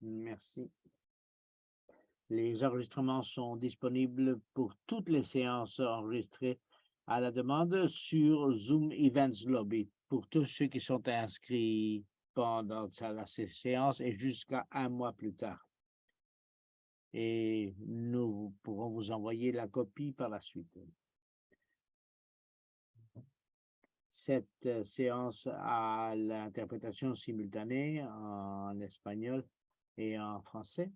Merci. Les enregistrements sont disponibles pour toutes les séances enregistrées à la demande sur Zoom Events Lobby pour tous ceux qui sont inscrits pendant la séance et jusqu'à un mois plus tard. Et nous pourrons vous envoyer la copie par la suite. Cette euh, séance a l'interprétation simultanée en espagnol et en français.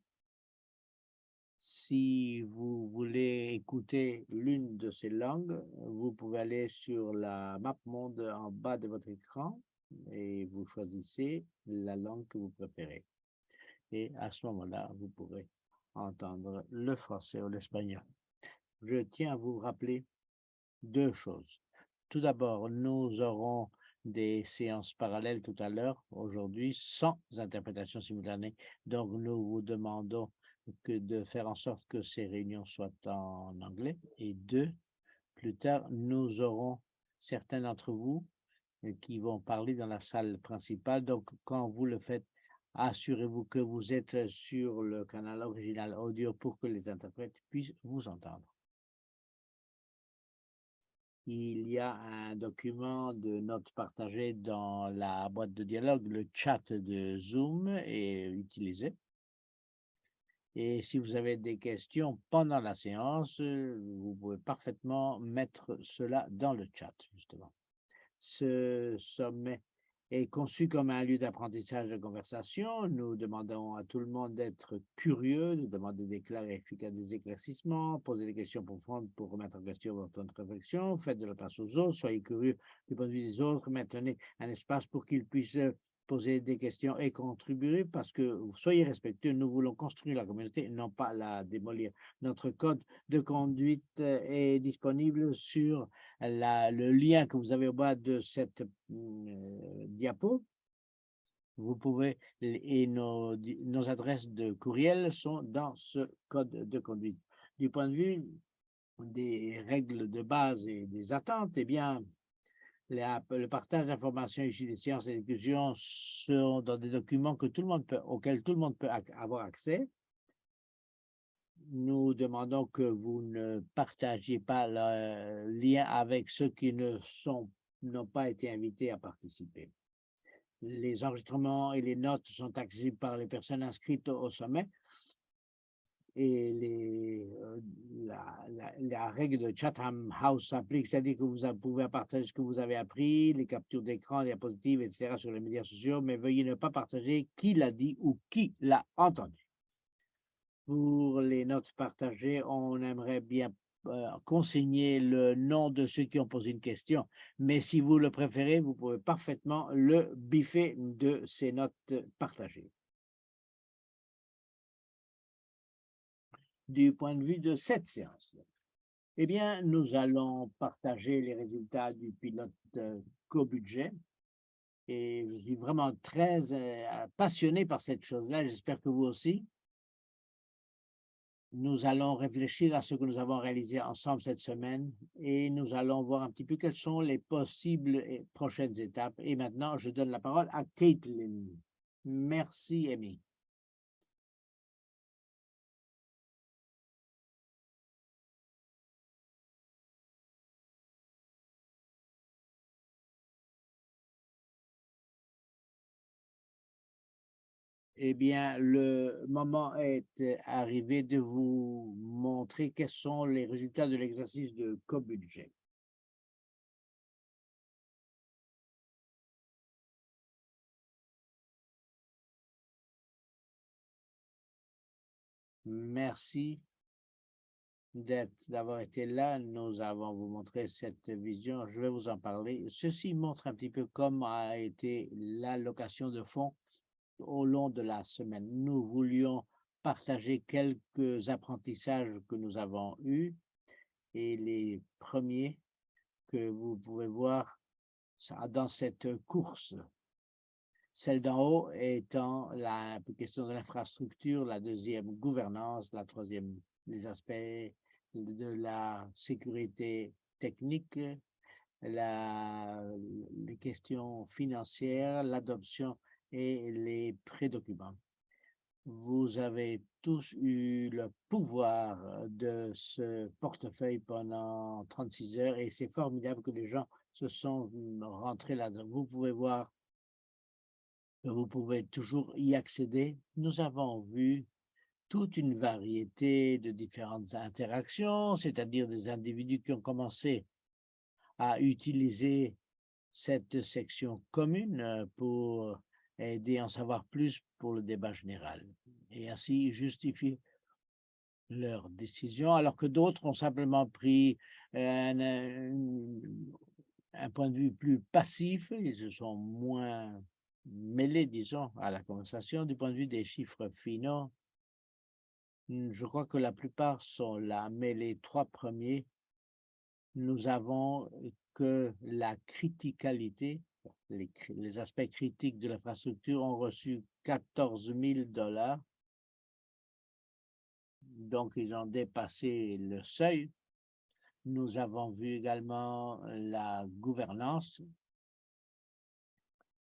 Si vous voulez écouter l'une de ces langues, vous pouvez aller sur la map monde en bas de votre écran et vous choisissez la langue que vous préférez. Et à ce moment-là, vous pourrez entendre le français ou l'espagnol. Je tiens à vous rappeler deux choses. Tout d'abord, nous aurons des séances parallèles tout à l'heure, aujourd'hui, sans interprétation simultanée. Donc, nous vous demandons de faire en sorte que ces réunions soient en anglais. Et deux, plus tard, nous aurons certains d'entre vous euh, qui vont parler dans la salle principale. Donc, quand vous le faites, assurez-vous que vous êtes sur le canal original audio pour que les interprètes puissent vous entendre. Il y a un document de notes partagées dans la boîte de dialogue. Le chat de Zoom est utilisé. Et si vous avez des questions pendant la séance, vous pouvez parfaitement mettre cela dans le chat, justement. Ce sommet est conçu comme un lieu d'apprentissage de conversation. Nous demandons à tout le monde d'être curieux, de demander des, des éclaircissements, poser des questions profondes pour remettre en question votre réflexion, faites de la place aux autres, soyez curieux du point de vue des autres, maintenez un espace pour qu'ils puissent poser des questions et contribuer parce que soyez respectueux, nous voulons construire la communauté, non pas la démolir. Notre code de conduite euh, est disponible sur la, le lien que vous avez au bas de cette euh, diapo. Vous pouvez, et nos, nos adresses de courriel sont dans ce code de conduite. Du point de vue des règles de base et des attentes, eh bien, le partage d'informations issues des sciences et des sont dans des documents que tout le monde peut, auxquels tout le monde peut avoir accès. Nous demandons que vous ne partagiez pas le lien avec ceux qui n'ont pas été invités à participer. Les enregistrements et les notes sont accessibles par les personnes inscrites au sommet et euh, la, la, règle de Chatham House s'applique, c'est-à-dire que vous pouvez partager ce que vous avez appris, les captures d'écran, les diapositives, etc. sur les médias sociaux, mais veuillez ne pas partager qui l'a dit ou qui l'a entendu. Pour les notes partagées, on aimerait bien euh, consigner le nom de ceux qui ont posé une question, mais si vous le préférez, vous pouvez parfaitement le biffer de ces notes partagées. Du point de vue de cette séance. Eh bien, nous allons partager les résultats du pilote euh, co-budget et je suis vraiment très euh, passionné par cette chose-là. J'espère que vous aussi. Nous allons réfléchir à ce que nous avons réalisé ensemble cette semaine et nous allons voir un petit peu quelles sont les possibles et prochaines étapes. Et maintenant, je donne la parole à Caitlin. Merci, Amy. Eh bien, le moment est arrivé de vous montrer quels sont les résultats de l'exercice de co-budget. Merci d'avoir été là. Nous avons vous montré cette vision. Je vais vous en parler. Ceci montre un petit peu comment a été l'allocation de fonds au long de la semaine. Nous voulions partager quelques apprentissages que nous avons eus et les premiers que vous pouvez voir dans cette course. Celle d'en haut étant la question de l'infrastructure, la deuxième gouvernance, la troisième les aspects de la sécurité technique la, les questions financières, l'adoption et les prédocuments. Vous avez tous eu le pouvoir de ce portefeuille pendant 36 heures et c'est formidable que les gens se sont rentrés là-dedans. Vous pouvez voir que vous pouvez toujours y accéder. Nous avons vu toute une variété de différentes interactions, c'est-à-dire des individus qui ont commencé à utiliser cette section commune pour aider à en savoir plus pour le débat général et ainsi justifier leur décision, alors que d'autres ont simplement pris un, un, point de vue plus passif, ils se sont moins mêlés, disons, à la conversation du point de vue des chiffres finaux. Je crois que la plupart sont là, mais les trois premiers, nous avons que la criticalité les, aspects critiques de l'infrastructure ont reçu 14 000 dollars. Donc, ils ont dépassé le seuil. Nous avons vu également la gouvernance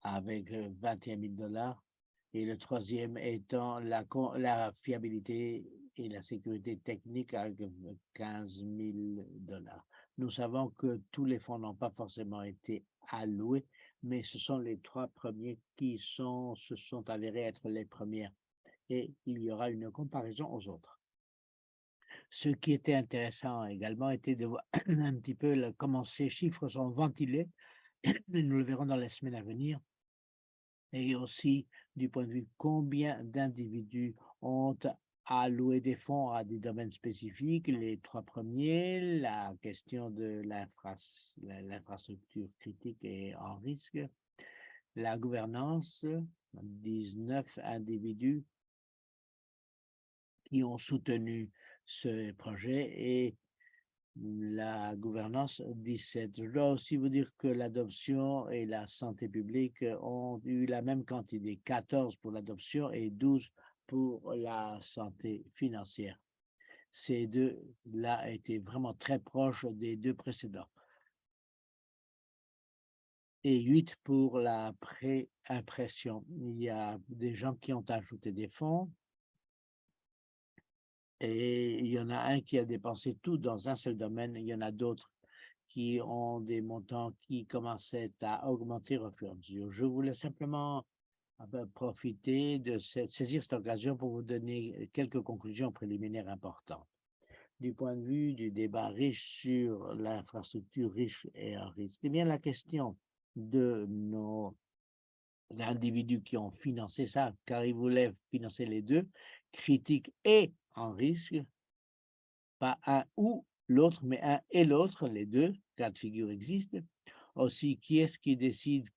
avec 21 000 dollars et le troisième étant la, la fiabilité et la sécurité technique avec 15 000 dollars. Nous savons que tous les fonds n'ont pas forcément été alloués, mais ce sont les trois premiers qui se sont avérés être les premières. Et il y aura une comparaison aux autres. Ce qui était intéressant également était de voir un petit peu comment ces chiffres sont ventilés, nous le verrons dans les semaines à venir, et aussi du point de vue combien d'individus ont alloué des fonds à des domaines spécifiques. Les trois premiers, la question de l'infrastructure critique et en risque, la gouvernance, 19 individus qui ont soutenu ce projet et la gouvernance 17. Je dois aussi vous dire que l'adoption et la santé publique ont eu la même quantité, 14 pour l'adoption et 12 pour la santé financière. Ces deux-là étaient vraiment très proches des deux précédents. Et 8 pour la pré-impression. Il y a des gens qui ont ajouté des fonds et il y en a un qui a dépensé tout dans un seul domaine. Il y en a d'autres qui ont des montants qui commençaient à augmenter au fur et à mesure. Je voulais simplement profiter de saisir cette occasion pour vous donner quelques conclusions préliminaires importantes. Du point de vue du débat riche sur l'infrastructure riche et à risque, eh bien la question de nos individus qui ont financé ça, car ils voulaient financer les deux, critiques et en risque, pas un ou l'autre, mais un et l'autre, les deux cas de figure existent. Aussi, qui est-ce qui décide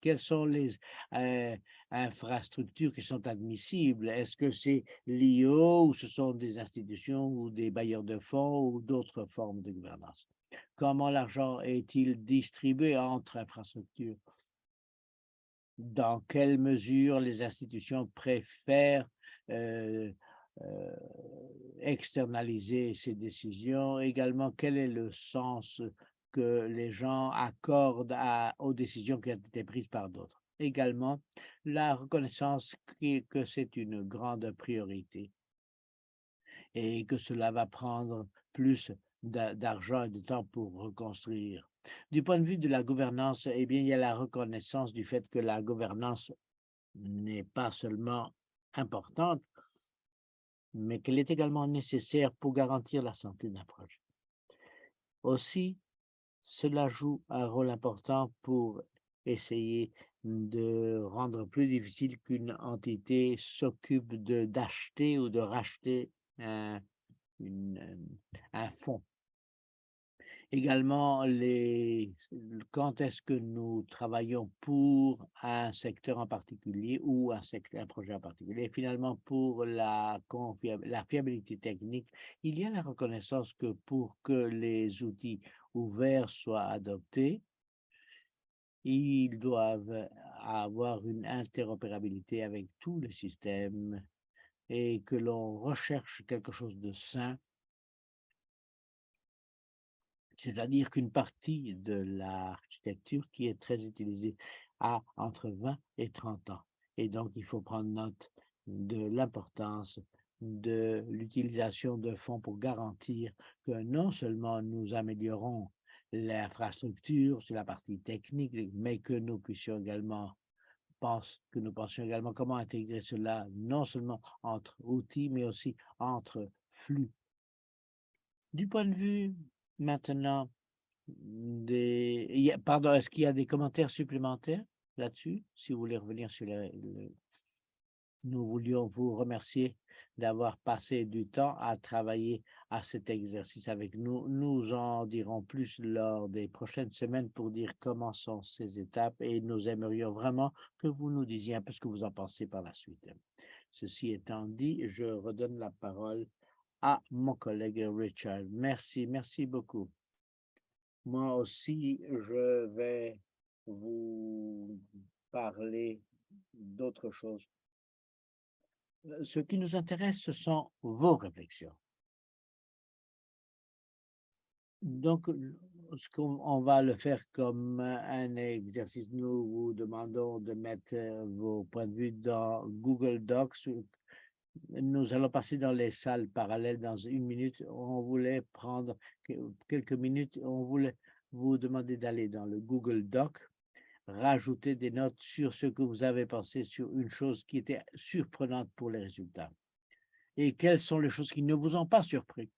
quelles sont les euh, infrastructures qui sont admissibles? Est-ce que c'est l'IO ou ce sont des institutions ou des bailleurs de fonds ou d'autres formes de gouvernance? Comment l'argent est-il distribué entre infrastructures? Dans quelle mesure les institutions préfèrent euh, euh, externaliser ces décisions? Également, quel est le sens que les gens accordent aux décisions qui ont été prises par d'autres. Également, la reconnaissance que c'est une grande priorité et que cela va prendre plus d'argent et de temps pour reconstruire. Du point de vue de la gouvernance, eh bien, il y a la reconnaissance du fait que la gouvernance n'est pas seulement importante, mais qu'elle est également nécessaire pour garantir la santé d'un projet. Aussi, cela joue un rôle important pour essayer de rendre plus difficile qu'une entité s'occupe d'acheter ou de racheter un, un fonds. Également, les, quand est-ce que nous travaillons pour un secteur en particulier ou un, un projet en particulier? Finalement, pour la, la fiabilité technique, il y a la reconnaissance que pour que les outils ouverts soient adoptés, ils doivent avoir une interopérabilité avec tous les systèmes et que l'on recherche quelque chose de sain c'est-à-dire qu'une partie de l'architecture qui est très utilisée a entre 20 et 30 ans. Et donc, il faut prendre note de l'importance de l'utilisation de fonds pour garantir que non seulement nous améliorons l'infrastructure sur la partie technique, mais que nous puissions également pense, que nous pensions également comment intégrer cela non seulement entre outils, mais aussi entre flux. Du point de vue maintenant des... Pardon, est-ce qu'il y a des commentaires supplémentaires là-dessus? Si vous voulez revenir sur les, nous voulions vous remercier d'avoir passé du temps à travailler à cet exercice avec nous. Nous en dirons plus lors des prochaines semaines pour dire comment sont ces étapes et nous aimerions vraiment que vous nous disiez un peu ce que vous en pensez par la suite. Ceci étant dit, je redonne la parole à mon collègue Richard. Merci, merci beaucoup. Moi aussi, je vais vous parler d'autres choses ce qui nous intéresse, ce sont vos réflexions. Donc, ce qu'on va le faire comme un exercice, nous vous demandons de mettre vos points de vue dans Google Docs. Nous allons passer dans les salles parallèles dans une minute. On voulait prendre quelques minutes. On voulait vous demander d'aller dans le Google Doc rajouter des notes sur ce que vous avez pensé sur une chose qui était surprenante pour les résultats. Et quelles sont les choses qui ne vous ont pas surpris?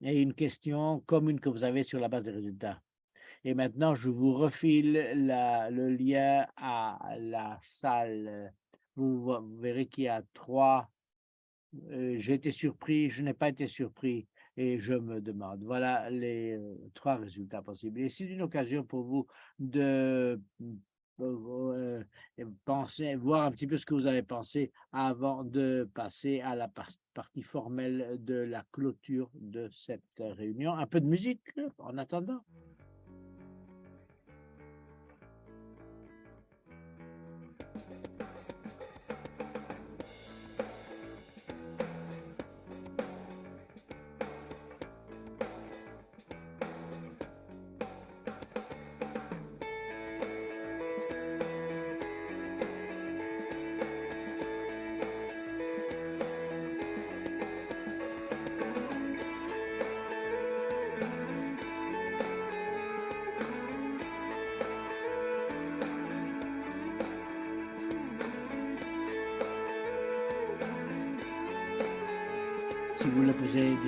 Et une question commune que vous avez sur la base des résultats. Et maintenant, je vous refile le lien à la salle. Vous, verrez qu'il y a trois. Euh, j'ai été surpris, je n'ai pas été surpris et je me demande. Voilà les trois résultats possibles. Et c'est une occasion pour vous de euh, penser, voir un petit peu ce que vous avez pensé avant de passer à la partie formelle de la clôture de cette réunion. Un peu de musique en attendant.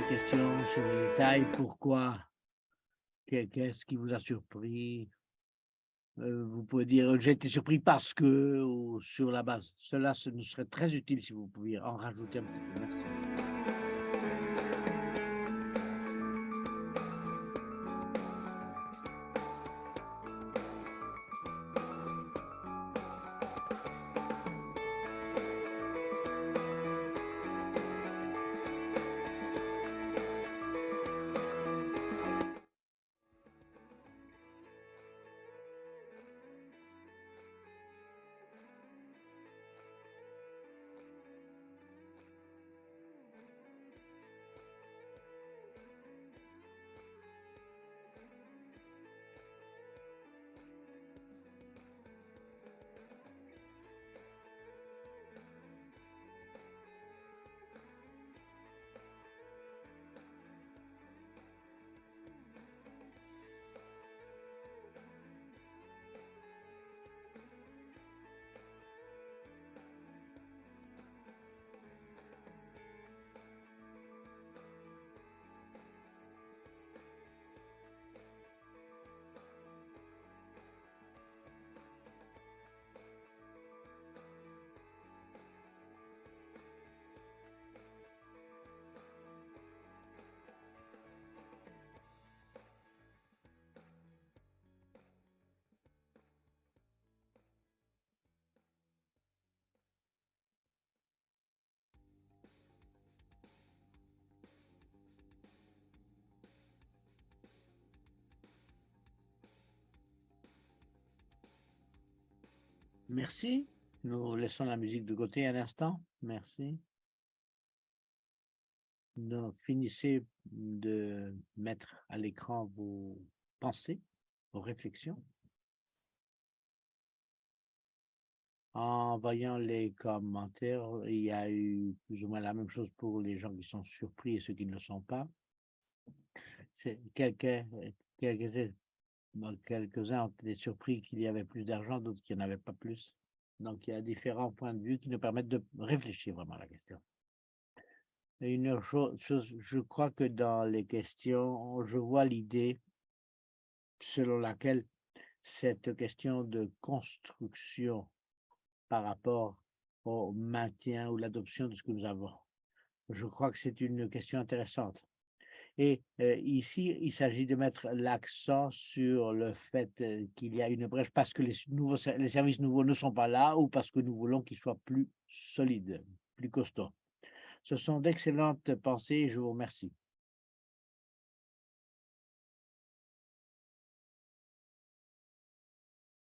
Questions sur les détails, pourquoi, qu'est-ce qui vous a surpris, euh, vous pouvez dire j'ai été surpris parce que ou sur la base. Cela ce nous serait très utile si vous pouviez en rajouter un petit peu. Merci. Merci. Nous laissons la musique de côté un instant. Merci. Finissez de mettre à l'écran vos pensées, vos réflexions. En voyant les commentaires, il y a eu plus ou moins la même chose pour les gens qui sont surpris et ceux qui ne le sont pas. Quelques, quelques, quelques-uns ont été surpris qu'il y avait plus d'argent, d'autres qu'il n'y en avait pas plus. Donc, il y a différents points de vue qui nous permettent de réfléchir vraiment à la question. Une chose, je crois que dans les questions, je vois l'idée selon laquelle cette question de construction par rapport au maintien ou l'adoption de ce que nous avons. Je crois que c'est une question intéressante. Et ici, il s'agit de mettre l'accent sur le fait qu'il y a une brèche parce que les, nouveaux, les services nouveaux ne sont pas là ou parce que nous voulons qu'ils soient plus solides, plus costauds. Ce sont d'excellentes pensées je vous remercie.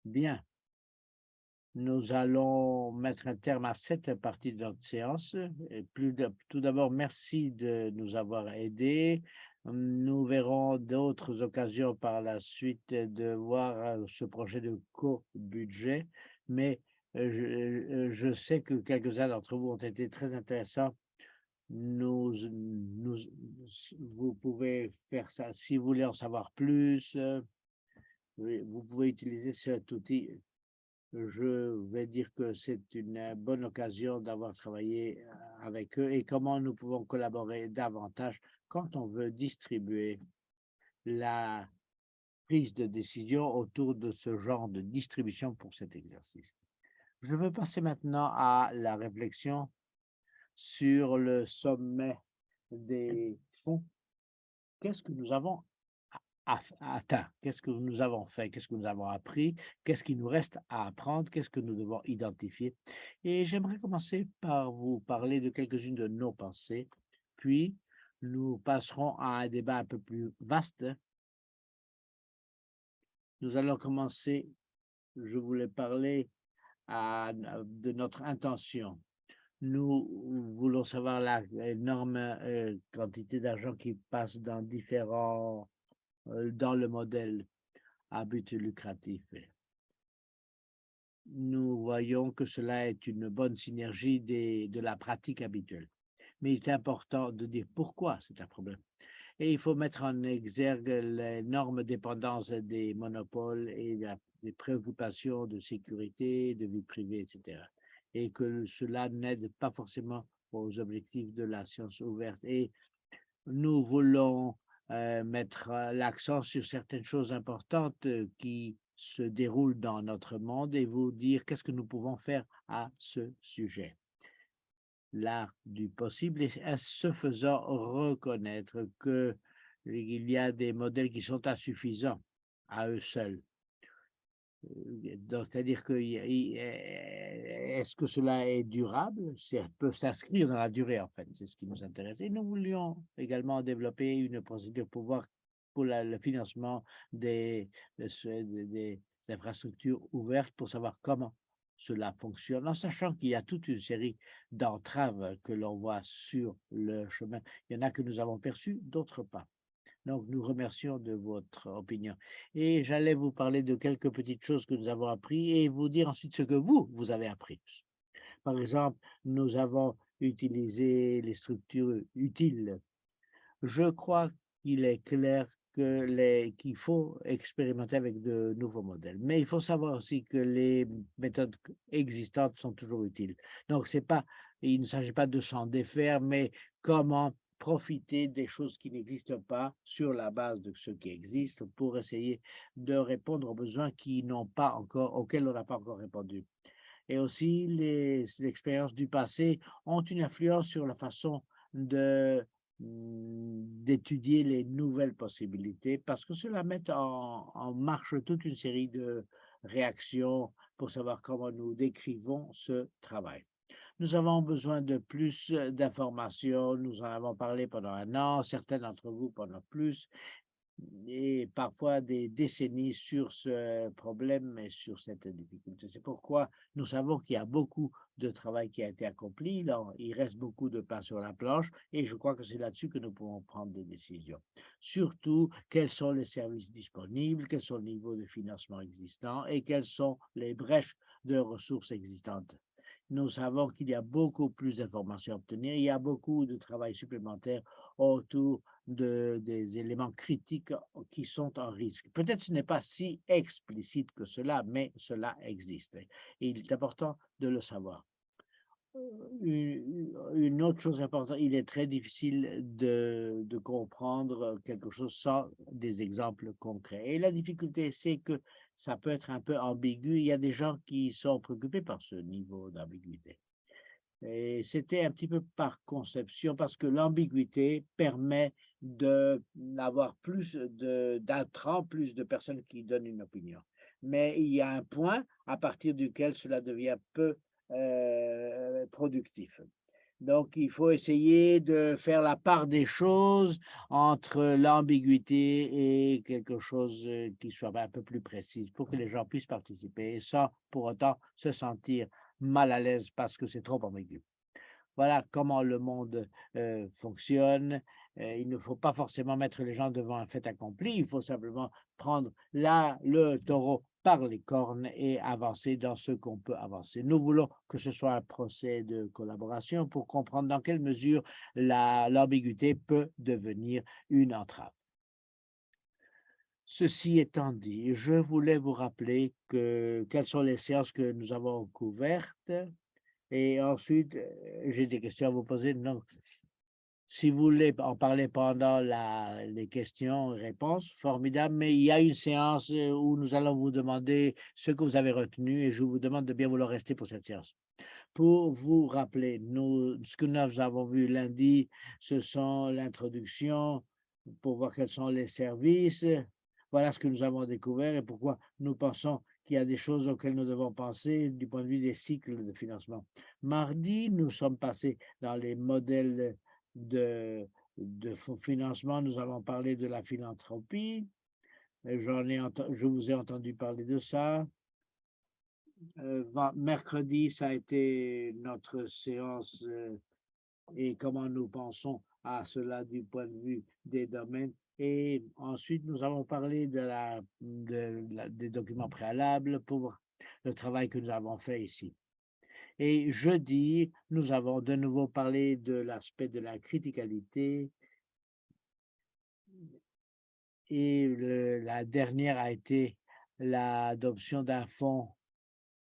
Bien. Nous allons mettre un terme à cette partie de notre séance. Tout d'abord, merci de nous avoir aidés. Nous verrons d'autres occasions par la suite de voir euh, ce projet de co-budget, mais euh, je, je, sais que quelques-uns d'entre vous ont été très intéressants. Vous pouvez faire ça si vous voulez en savoir plus. Euh, vous pouvez utiliser cet outil je vais dire que c'est une bonne occasion d'avoir travaillé euh, avec eux et comment nous pouvons collaborer davantage quand on veut distribuer la prise de décision autour de ce genre de distribution pour cet exercice? Je veux passer maintenant à la réflexion sur le sommet des fonds. Qu'est-ce que nous avons atteint, qu'est-ce que nous avons fait, qu'est-ce que nous avons appris, qu'est-ce qui nous reste à apprendre, qu'est-ce que nous devons identifier? Et j'aimerais commencer par vous parler de quelques-unes de nos pensées, puis nous passerons à un débat un peu plus vaste. Nous allons commencer, je voulais parler de notre intention. Nous voulons savoir l'énorme euh, quantité d'argent qui passe dans différents dans le modèle à but lucratif. Nous voyons que cela est une bonne synergie de la pratique habituelle. Mais il est important de dire pourquoi c'est un problème. Et il faut mettre en exergue l'énorme dépendance des monopoles et des préoccupations de sécurité, de vie privée, etc. Et que cela n'aide pas forcément aux objectifs de la science ouverte. Et nous voulons euh, mettre euh, l'accent sur certaines choses importantes euh, qui se déroulent dans notre monde et vous dire qu'est-ce que nous pouvons faire à ce sujet. L'art du possible et à ce faisant reconnaître qu'il y a des modèles qui sont insuffisants à eux seuls c'est-à-dire que est-ce que cela est durable? Ça peut s'inscrire dans la durée, en fait, c'est ce qui nous intéresse. Et nous voulions également développer une procédure pour voir pour le financement des, infrastructures ouvertes pour savoir comment cela fonctionne, en sachant qu'il y a toute une série d'entraves que l'on voit sur le chemin. Il y en a que nous avons perçues, d'autres pas. Donc, nous remercions de votre opinion. Et j'allais vous parler de quelques petites choses que nous avons appris et vous dire ensuite ce que vous, vous avez appris. Par exemple, nous avons utilisé les structures utiles. Je crois qu'il est clair qu'il faut expérimenter avec de nouveaux modèles. Mais il faut savoir aussi que les méthodes existantes sont toujours utiles. Donc, il ne s'agit pas de s'en défaire, mais comment profiter des choses qui n'existent pas sur la base de ce qui existe pour essayer de répondre aux besoins qui n'ont pas encore, auxquels on n'a pas encore répondu. Et aussi, les, expériences du passé ont une influence sur la façon de mm, d'étudier les nouvelles possibilités parce que cela met en marche toute une série de réactions pour savoir comment nous décrivons ce travail. Nous avons besoin de plus d'informations. Nous en avons parlé pendant un an, certains d'entre vous pendant plus. et parfois des décennies sur ce problème et sur cette difficulté. C'est pourquoi nous savons qu'il y a beaucoup de travail qui a été accompli. il reste beaucoup de pain sur la planche et je crois que c'est là-dessus que nous pouvons prendre des décisions. Surtout, quels sont les services disponibles, quels sont les niveaux de financement existants et quelles sont les brèches de ressources existantes nous savons qu'il y a beaucoup plus d'informations à obtenir. Il y a beaucoup de travail supplémentaire autour de, des éléments critiques qui sont en risque. Peut-être ce n'est pas si explicite que cela, mais cela existe. Et il est important de le savoir. Une autre chose importante, il est très difficile de, comprendre quelque chose sans des exemples concrets. Et la difficulté, c'est que ça peut être un peu ambigu. Il y a des gens qui sont préoccupés par ce niveau d'ambiguïté. Et c'était un petit peu par conception, parce que l'ambiguïté permet d'avoir plus d'intrants, plus de personnes qui donnent une opinion. Mais il y a un point à partir duquel cela devient peu euh, productif. Donc, il faut essayer de faire la part des choses entre l'ambiguïté et quelque chose euh, qui soit un peu plus précise pour que les gens puissent participer sans pour autant se sentir mal à l'aise parce que c'est trop ambigu. Voilà comment le monde euh, fonctionne. il ne faut pas forcément mettre les gens devant un fait accompli. Il faut simplement prendre là le taureau par les cornes et avancer dans ce qu'on peut avancer. Nous voulons que ce soit un procès de collaboration pour comprendre dans quelle mesure l'ambiguïté peut devenir une entrave. Ceci étant dit, je voulais vous rappeler que, quelles sont les séances que nous avons couvertes et ensuite, j'ai des questions à vous poser. Si vous voulez en parler pendant la, les questions-réponses, formidable, mais il y a une séance euh, où nous allons vous demander ce que vous avez retenu et je vous demande de bien vouloir rester pour cette séance. Pour vous rappeler, ce que nous avons vu lundi, ce sont l'introduction pour voir quels sont les services. Voilà ce que nous avons découvert et pourquoi nous pensons qu'il y a des choses auxquelles nous devons penser du point de vue des cycles de financement. Mardi, nous sommes passés dans les modèles de, de financement, nous avons parlé de la philanthropie. J'en ai je vous ai entendu parler de ça. Euh, mercredi, ça a été notre séance euh, et comment nous pensons à cela du point de vue des domaines. Et ensuite, nous avons parlé de la, de la, des documents préalables pour le travail que nous avons fait ici. Et jeudi, nous avons de nouveau parlé de l'aspect de la criticalité. Et la dernière a été l'adoption d'un fonds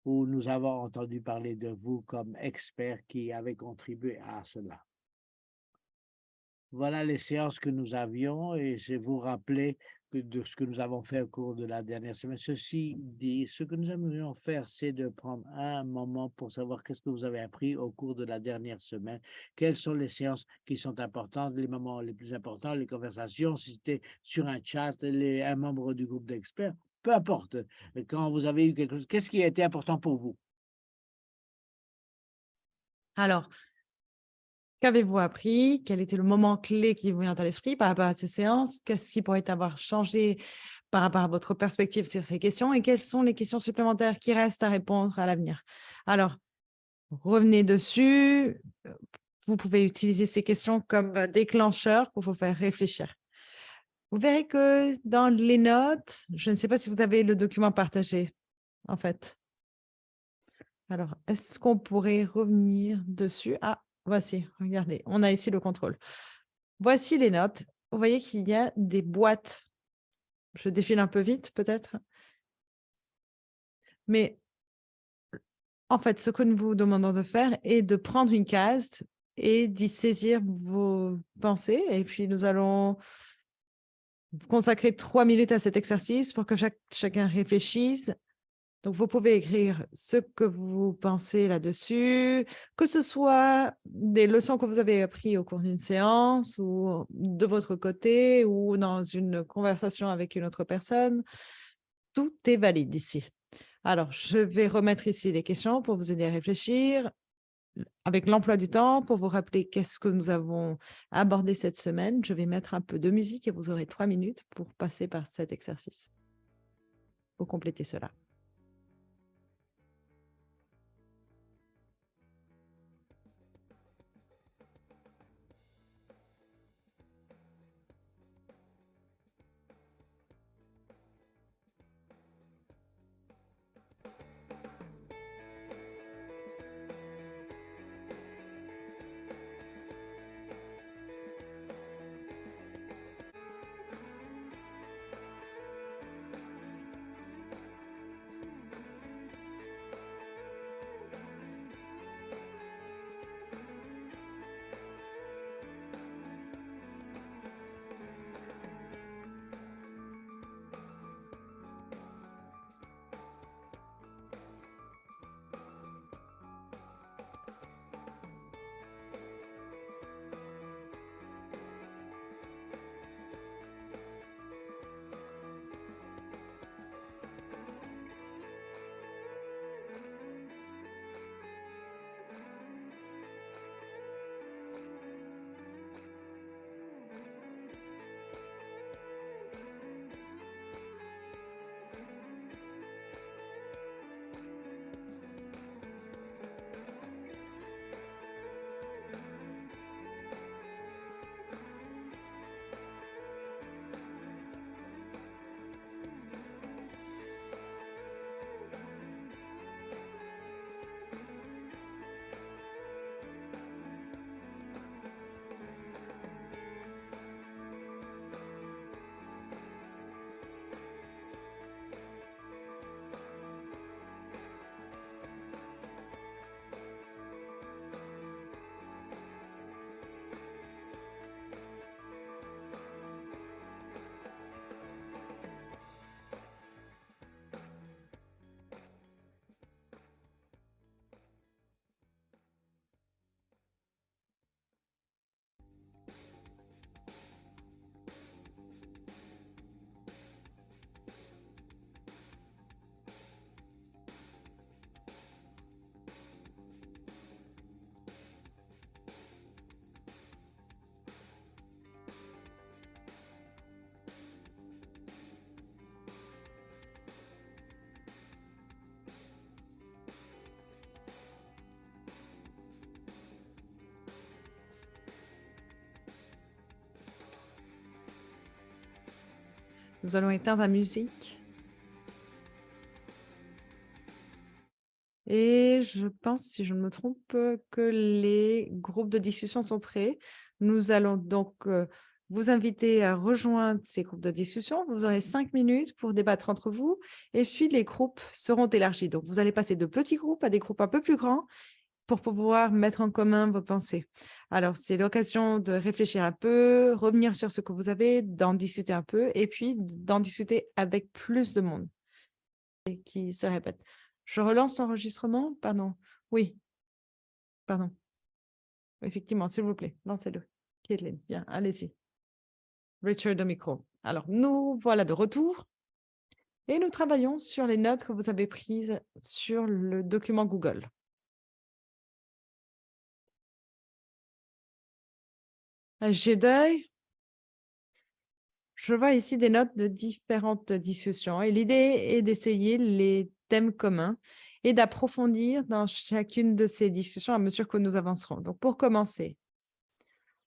où nous avons entendu parler de vous comme expert qui avez contribué à cela. Voilà les séances que nous avions et je vous rappeler de ce que nous avons fait au cours de la dernière semaine. Ceci dit, ce que nous aimerions faire, c'est de prendre un moment pour savoir qu'est-ce que vous avez appris au cours de la dernière semaine, quelles sont les séances qui sont importantes, les moments les plus importants, les conversations, si c'était sur un chat, un membre du groupe d'experts, peu importe. Quand vous avez eu quelque chose, qu'est-ce qui a été important pour vous? Alors, Qu'avez-vous appris? Quel était le moment clé qui vous vient à l'esprit par rapport à ces séances? Qu'est-ce qui pourrait avoir changé par rapport à votre perspective sur ces questions? Et quelles sont les questions supplémentaires qui restent à répondre à l'avenir? Alors, revenez dessus. Vous pouvez utiliser ces questions comme déclencheur pour vous faire réfléchir. Vous verrez que dans les notes, je ne sais pas si vous avez le document partagé, en fait. Alors, est-ce qu'on pourrait revenir dessus? Ah, Voici, regardez, on a ici le contrôle. Voici les notes. Vous voyez qu'il y a des boîtes. Je défile un peu vite, peut-être. Mais en fait, ce que nous vous demandons de faire est de prendre une case et d'y saisir vos pensées. Et puis, nous allons consacrer trois minutes à cet exercice pour que chacun réfléchisse donc, vous pouvez écrire ce que vous pensez là-dessus, que ce soit des leçons que vous avez apprises au cours d'une séance ou de votre côté ou dans une conversation avec une autre personne. Tout est valide ici. Alors, je vais remettre ici les questions pour vous aider à réfléchir. avec l'emploi du temps, pour vous rappeler qu'est-ce que nous avons abordé cette semaine, je vais mettre un peu de musique et vous aurez trois minutes pour passer par cet exercice, pour compléter cela. Nous allons éteindre la musique. Et je pense, si je ne me trompe, que les groupes de discussion sont prêts. Nous allons donc euh, vous inviter à rejoindre ces groupes de discussion. Vous aurez cinq minutes pour débattre entre vous et puis les groupes seront élargis. Donc, vous allez passer de petits groupes à des groupes un peu plus grands pour pouvoir mettre en commun vos pensées. Alors, c'est l'occasion de réfléchir un peu, revenir sur ce que vous avez, d'en discuter un peu et puis d'en discuter avec plus de monde qui se répète. Je relance l'enregistrement Pardon. Oui. Pardon. Effectivement, s'il vous plaît, lancez-le. Caitlin, bien, allez-y. Richard de micro. Alors, nous voilà de retour et nous travaillons sur les notes que vous avez prises sur le document Google. D'œil. Je vois ici des notes de différentes discussions et l'idée est d'essayer les thèmes communs et d'approfondir dans chacune de ces discussions à mesure que nous avancerons. Donc, pour commencer,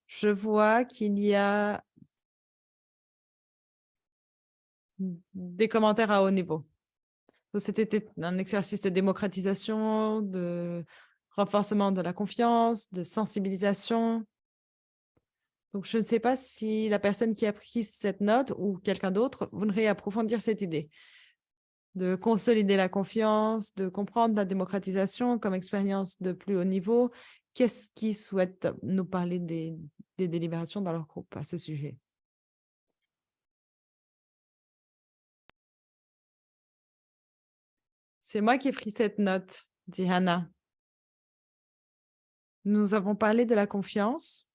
je vois qu'il y a des commentaires à haut niveau. C'était un exercice de démocratisation, de renforcement de la confiance, de sensibilisation, donc, je ne sais pas si la personne qui a pris cette note ou quelqu'un d'autre voudrait approfondir cette idée de consolider la confiance, de comprendre la démocratisation comme expérience de plus haut niveau. Qu'est-ce qui souhaite nous parler des, délibérations dans leur groupe à ce sujet? C'est moi qui ai pris cette note, dit Hannah. Nous avons parlé de la confiance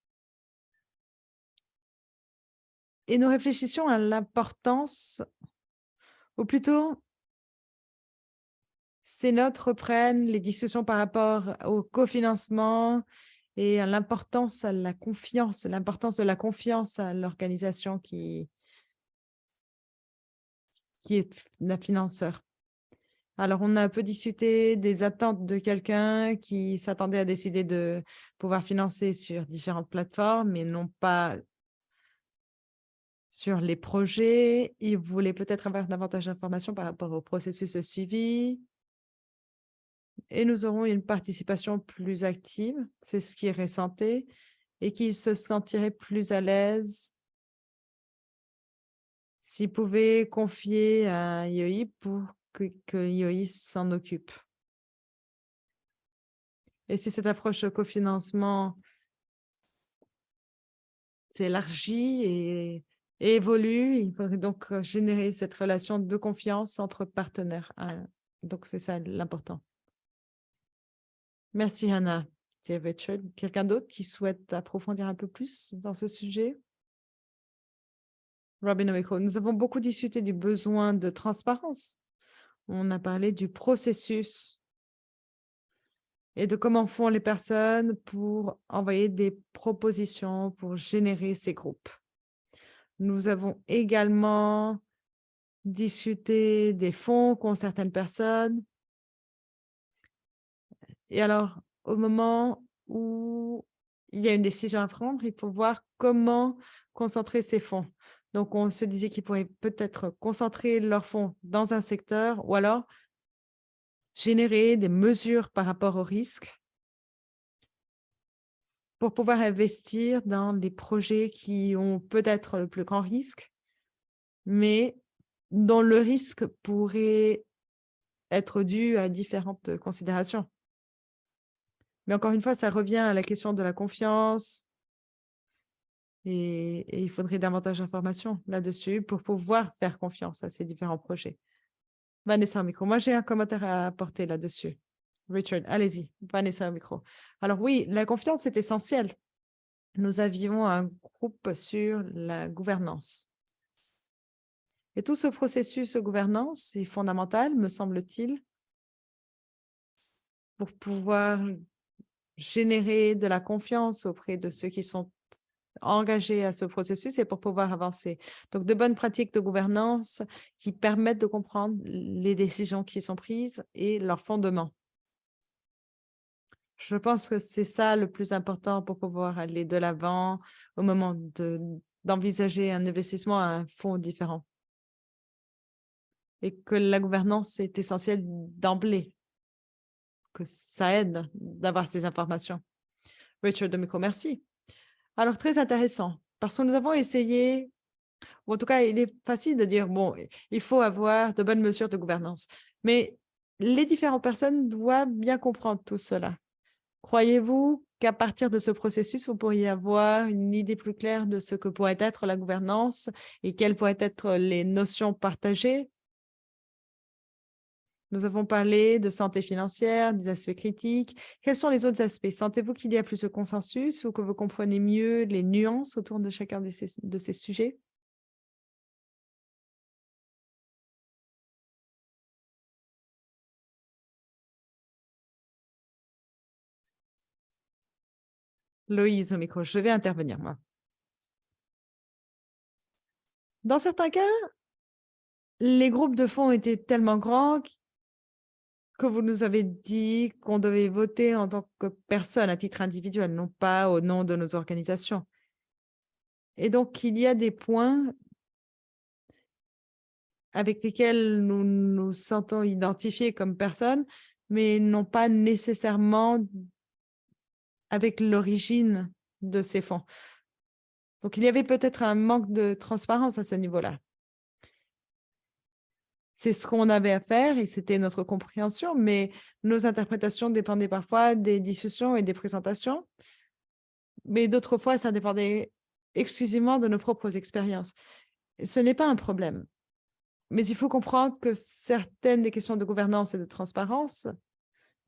et nous réfléchissions à l'importance, ou plutôt, ces notes reprennent les discussions par rapport au cofinancement et à l'importance à la confiance, l'importance de la confiance à l'organisation qui, qui est la financeur. Alors, on a un peu discuté des attentes de quelqu'un qui s'attendait à décider de pouvoir financer sur différentes plateformes, mais non pas sur les projets. Il voulait peut-être avoir davantage d'informations par rapport au processus de suivi. Et nous aurons une participation plus active, c'est ce qui est et qu'il se sentirait plus à l'aise s'il pouvait confier à IOI pour que, que s'en occupe. Et si cette approche cofinancement s'élargit et, évolue, il faudrait donc générer cette relation de confiance entre partenaires. Hein. Donc, c'est ça l'important. Merci, Hannah. Quelqu'un d'autre qui souhaite approfondir un peu plus dans ce sujet? Robin nous avons beaucoup discuté du besoin de transparence. On a parlé du processus et de comment font les personnes pour envoyer des propositions, pour générer ces groupes. Nous avons également discuté des fonds qu'ont certaines personnes. Et alors, au moment où il y a une décision à prendre, il faut voir comment concentrer ces fonds. Donc, on se disait qu'ils pourraient peut-être concentrer leurs fonds dans un secteur ou alors générer des mesures par rapport au risque pour pouvoir investir dans les projets qui ont peut-être le plus grand risque, mais dont le risque pourrait être dû à différentes considérations. Mais encore une fois, ça revient à la question de la confiance, et, il faudrait davantage d'informations là-dessus pour pouvoir faire confiance à ces différents projets. Vanessa micro. Moi, j'ai un commentaire à apporter là-dessus. Richard, allez-y. Vanessa micro. Alors oui, la confiance est essentielle. Nous avions un groupe sur la gouvernance. Et tout ce processus de gouvernance est fondamental, me semble-t-il, pour pouvoir générer de la confiance auprès de ceux qui sont engagés à ce processus et pour pouvoir avancer. Donc, de bonnes pratiques de gouvernance qui permettent de comprendre les décisions qui sont prises et leurs fondements. Je pense que c'est ça le plus important pour pouvoir aller de l'avant au moment d'envisager un investissement à un fonds différent. Et que la gouvernance est essentielle d'emblée, que ça aide d'avoir ces informations. Richard Demico, merci. Alors, très intéressant, parce que nous avons essayé, ou en tout cas, il est facile de dire, bon, il faut avoir de bonnes mesures de gouvernance, mais les différentes personnes doivent bien comprendre tout cela. Croyez-vous qu'à partir de ce processus, vous pourriez avoir une idée plus claire de ce que pourrait être la gouvernance et quelles pourraient être les notions partagées? Nous avons parlé de santé financière, des aspects critiques. Quels sont les autres aspects? Sentez-vous qu'il y a plus de consensus ou que vous comprenez mieux les nuances autour de chacun de ces, sujets? Loïse au micro, je vais intervenir moi. Dans certains cas, les groupes de fonds étaient tellement grands que vous nous avez dit qu'on devait voter en tant que personne à titre individuel, non pas au nom de nos organisations. Et donc, il y a des points avec lesquels nous nous sentons identifiés comme personnes, mais non pas nécessairement avec l'origine de ces fonds. Donc, il y avait peut-être un manque de transparence à ce niveau-là. C'est ce qu'on avait à faire et c'était notre compréhension, mais nos interprétations dépendaient parfois des discussions et des présentations. Mais d'autres fois, ça dépendait exclusivement de nos propres expériences. Ce n'est pas un problème. Mais il faut comprendre que certaines des questions de gouvernance et de transparence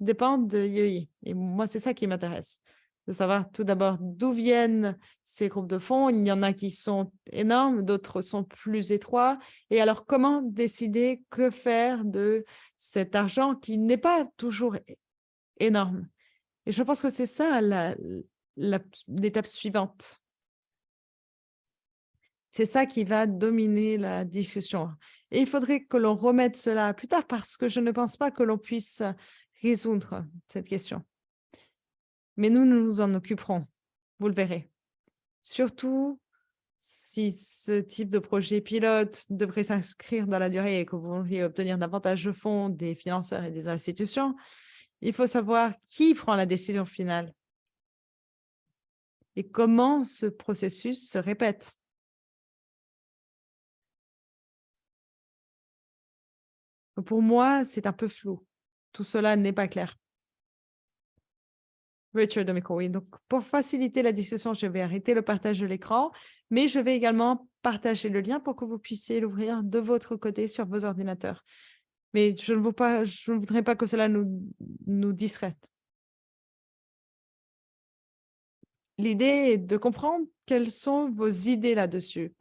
dépendent de IEI. Et moi, c'est ça qui m'intéresse. de savoir tout d'abord d'où viennent ces groupes de fonds. Il y en a qui sont énormes, d'autres sont plus étroits. Et alors, comment décider que faire de cet argent qui n'est pas toujours énorme? Et je pense que c'est ça l'étape suivante. C'est ça qui va dominer la discussion. Et il faudrait que l'on remette cela plus tard parce que je ne pense pas que l'on puisse résoudre cette question. Mais nous, nous nous en occuperons, vous le verrez. Surtout si ce type de projet pilote devrait s'inscrire dans la durée et que vous voudriez obtenir davantage de fonds des financeurs et des institutions, il faut savoir qui prend la décision finale et comment ce processus se répète. Pour moi, c'est un peu flou. Tout cela n'est pas clair. Richard oui. Donc, pour faciliter la discussion, je vais arrêter le partage de l'écran, mais je vais également partager le lien pour que vous puissiez l'ouvrir de votre côté sur vos ordinateurs. Mais je ne, pas, je ne voudrais pas que cela nous, nous distraite. L'idée est de comprendre quelles sont vos idées là-dessus.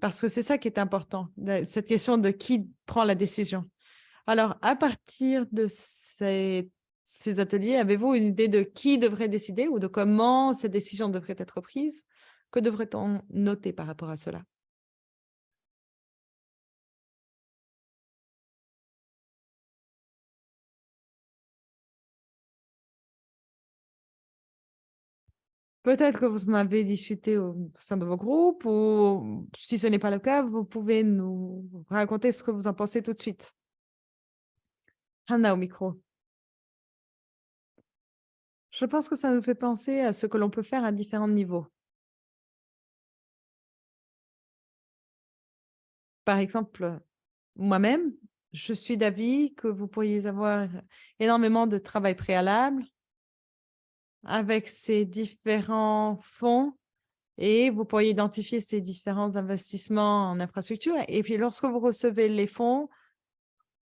Parce que c'est ça qui est important, cette question de qui prend la décision. Alors, à partir de ces ateliers, avez-vous une idée de qui devrait décider ou de comment ces décisions devraient être prises? Que devrait-on noter par rapport à cela? Peut-être que vous en avez discuté au sein de vos groupes ou si ce n'est pas le cas, vous pouvez nous raconter ce que vous en pensez tout de suite. Hannah au micro. Je pense que ça nous fait penser à ce que l'on peut faire à différents niveaux. Par exemple, moi-même, je suis d'avis que vous pourriez avoir énormément de travail préalable avec ces différents fonds et vous pourriez identifier ces différents investissements en infrastructure. Et puis, lorsque vous recevez les fonds,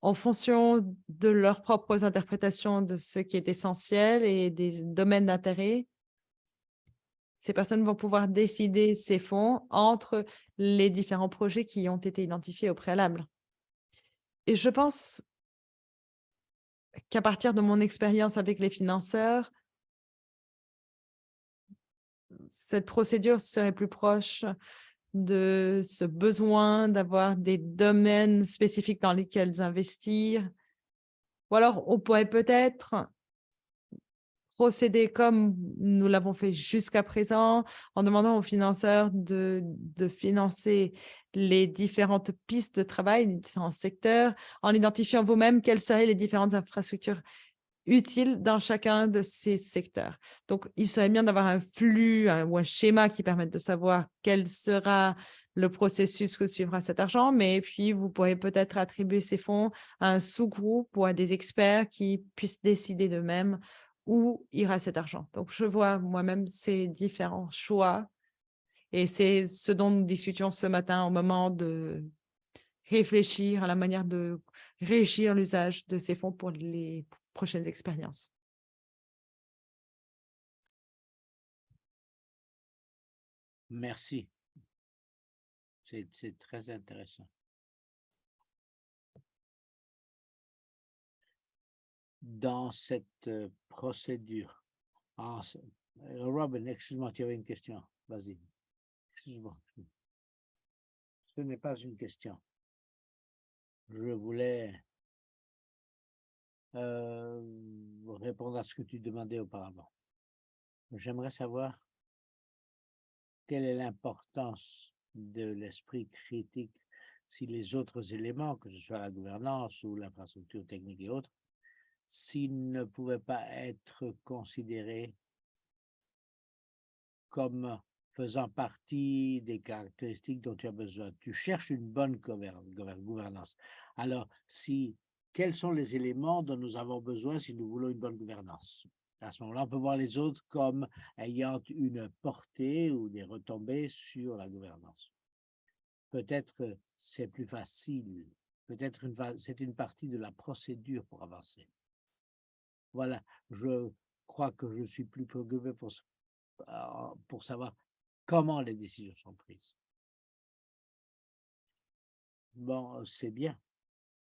en fonction de leurs propres interprétations de ce qui est essentiel et des domaines d'intérêt, ces personnes vont pouvoir décider ces fonds entre les différents projets qui ont été identifiés au préalable. Et je pense qu'à partir de mon expérience avec les financeurs, cette procédure serait plus proche de ce besoin d'avoir des domaines spécifiques dans lesquels investir? Ou alors, on pourrait peut-être procéder comme nous l'avons fait jusqu'à présent, en demandant aux financeurs de, de, financer les différentes pistes de travail, les différents secteurs, en identifiant vous-même quelles seraient les différentes infrastructures utile dans chacun de ces secteurs. Donc, il serait bien d'avoir un flux ou un schéma qui permette de savoir quel sera le processus que suivra cet argent, mais puis vous pourrez peut-être attribuer ces fonds à un sous-groupe ou à des experts qui puissent décider d'eux-mêmes où ira cet argent. Donc, je vois moi-même ces différents choix et c'est ce dont nous discutions ce matin au moment de réfléchir à la manière de régir l'usage de ces fonds pour les prochaines expériences. Merci. C'est très intéressant. Dans cette euh, procédure, euh, Robin, excuse-moi, tu avais une question. Vas-y. Excuse-moi. Ce n'est pas une question. Je voulais euh, répondre à ce que tu demandais auparavant. J'aimerais savoir quelle est l'importance de l'esprit critique si les autres éléments, que ce soit la gouvernance ou l'infrastructure technique et autres, s'ils ne pouvaient pas être considérés comme faisant partie des caractéristiques dont tu as besoin. Tu cherches une bonne gouvernance. Alors, si quels sont les éléments dont nous avons besoin si nous voulons une bonne gouvernance? À ce moment-là, on peut voir les autres comme ayant une portée ou des retombées sur la gouvernance. Peut-être c'est plus facile, peut-être c'est une partie de la procédure pour avancer. Voilà, je crois que je suis plus préoccupé pour, pour savoir comment les décisions sont prises. Bon, c'est bien.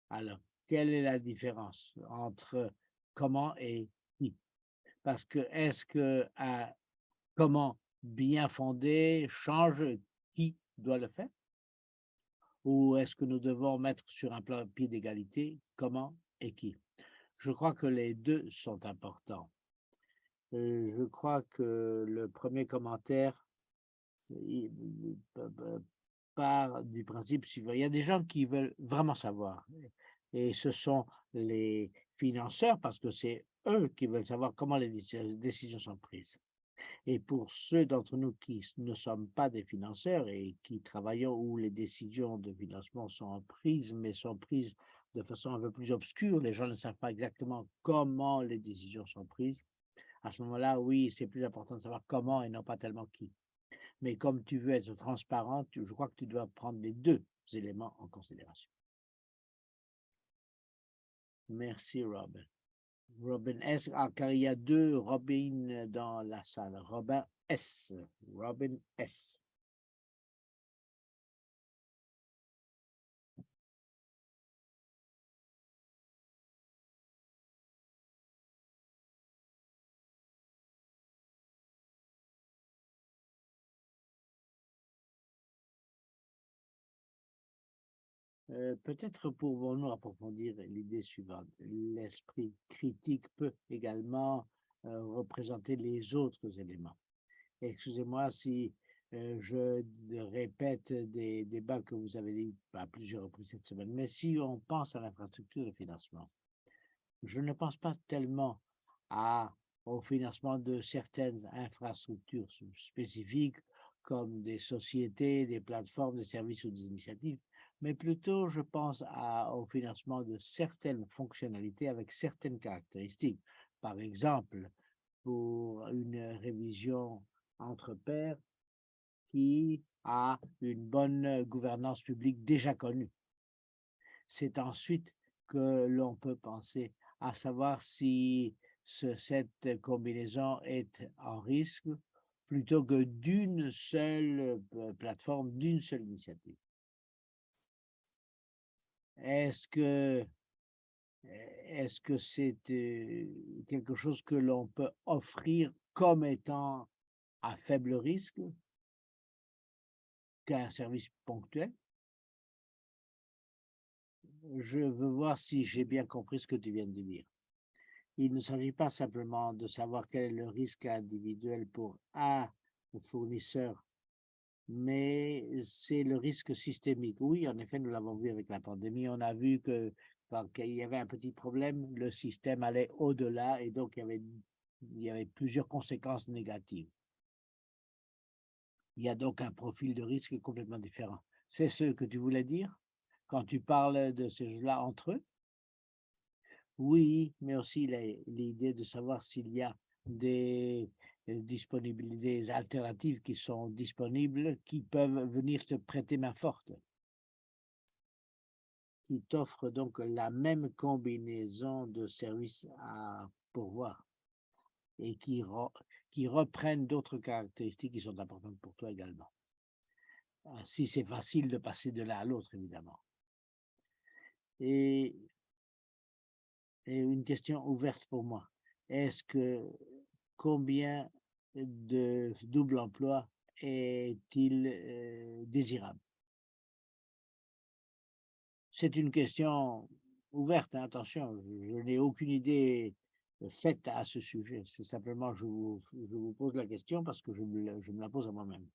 Alors, quelle est la différence entre comment et qui? Parce que est-ce que un comment bien fondé change qui doit le faire? Ou est-ce que nous devons mettre sur un pied d'égalité comment et qui? Je crois que les deux sont importants. Euh, je crois que le premier commentaire part du principe suivant. Il y a des gens qui veulent vraiment savoir. Et ce sont les financeurs, parce que c'est eux qui veulent savoir comment les décisions sont prises. Et pour ceux d'entre nous qui ne sommes pas des financeurs et qui travaillons où les décisions de financement sont prises, mais sont prises de façon un peu plus obscure, les gens ne savent pas exactement comment les décisions sont prises, à ce moment-là, oui, c'est plus important de savoir comment et non pas tellement qui. Mais comme tu veux être transparent, je crois que tu dois prendre les deux éléments en considération. Merci, Robin. Robin S. Ah, car il y a deux Robin dans la salle. Robin S. Robin S. Euh, peut-être pouvons-nous approfondir l'idée suivante. L'esprit critique peut également euh, représenter les autres éléments. Excusez-moi si euh, je répète des débats que vous avez dit à plusieurs reprises cette semaine, mais si on pense à l'infrastructure de financement, je ne pense pas tellement au financement de certaines infrastructures spécifiques comme des sociétés, des plateformes, des services ou des initiatives, mais plutôt je pense au financement de certaines fonctionnalités avec certaines caractéristiques. Par exemple, pour une révision entre pairs qui a une bonne gouvernance publique déjà connue. C'est ensuite que l'on peut penser à savoir si cette combinaison est en risque plutôt que d'une seule euh, plateforme, d'une seule initiative. Est-ce que est-ce que c'est quelque chose que l'on peut offrir comme étant à faible risque? Qu'un service ponctuel? Je veux voir si j'ai bien compris ce que tu viens de dire. Il ne s'agit pas simplement de savoir quel est le risque individuel pour un fournisseur mais c'est le risque systémique. Oui, en effet, nous l'avons vu avec la pandémie. On a vu que quand il y avait un petit problème, le système allait au-delà et donc il y, avait, plusieurs conséquences négatives. Il y a donc un profil de risque complètement différent. C'est ce que tu voulais dire? Quand tu parles de ces jeux-là entre eux? Oui, mais aussi l'idée de savoir s'il y a des disponibilités alternatives qui sont disponibles, qui peuvent venir te prêter main forte, qui t'offrent donc la même combinaison de services à pourvoir et qui, reprennent d'autres caractéristiques qui sont importantes pour toi également. Ah, si c'est facile de passer de l'un à l'autre, évidemment. Et une question ouverte pour moi. Est-ce que combien de double emploi est-il euh, désirable? C'est une question ouverte, hein, attention, je, n'ai aucune idée faite à ce sujet. C'est simplement, je vous, pose la question parce que je me, je me la pose à moi-même.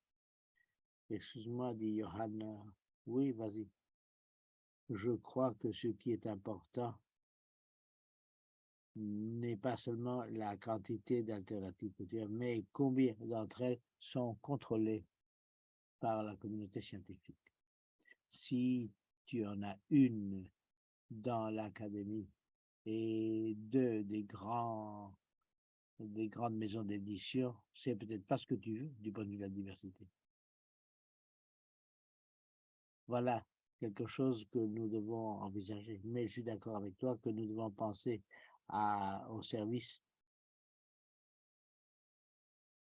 Excuse-moi, dit Johanna. Oui, vas-y. Je crois que ce qui est important, n'est pas seulement la quantité d'alternatives mais combien d'entre elles sont contrôlées par la communauté scientifique. Si tu en as une dans l'académie et deux des grands des grandes maisons d'édition, c'est peut-être pas ce que tu veux du point de vue de la diversité. Voilà quelque chose que nous devons envisager. Mais je suis d'accord avec toi que nous devons penser à, au service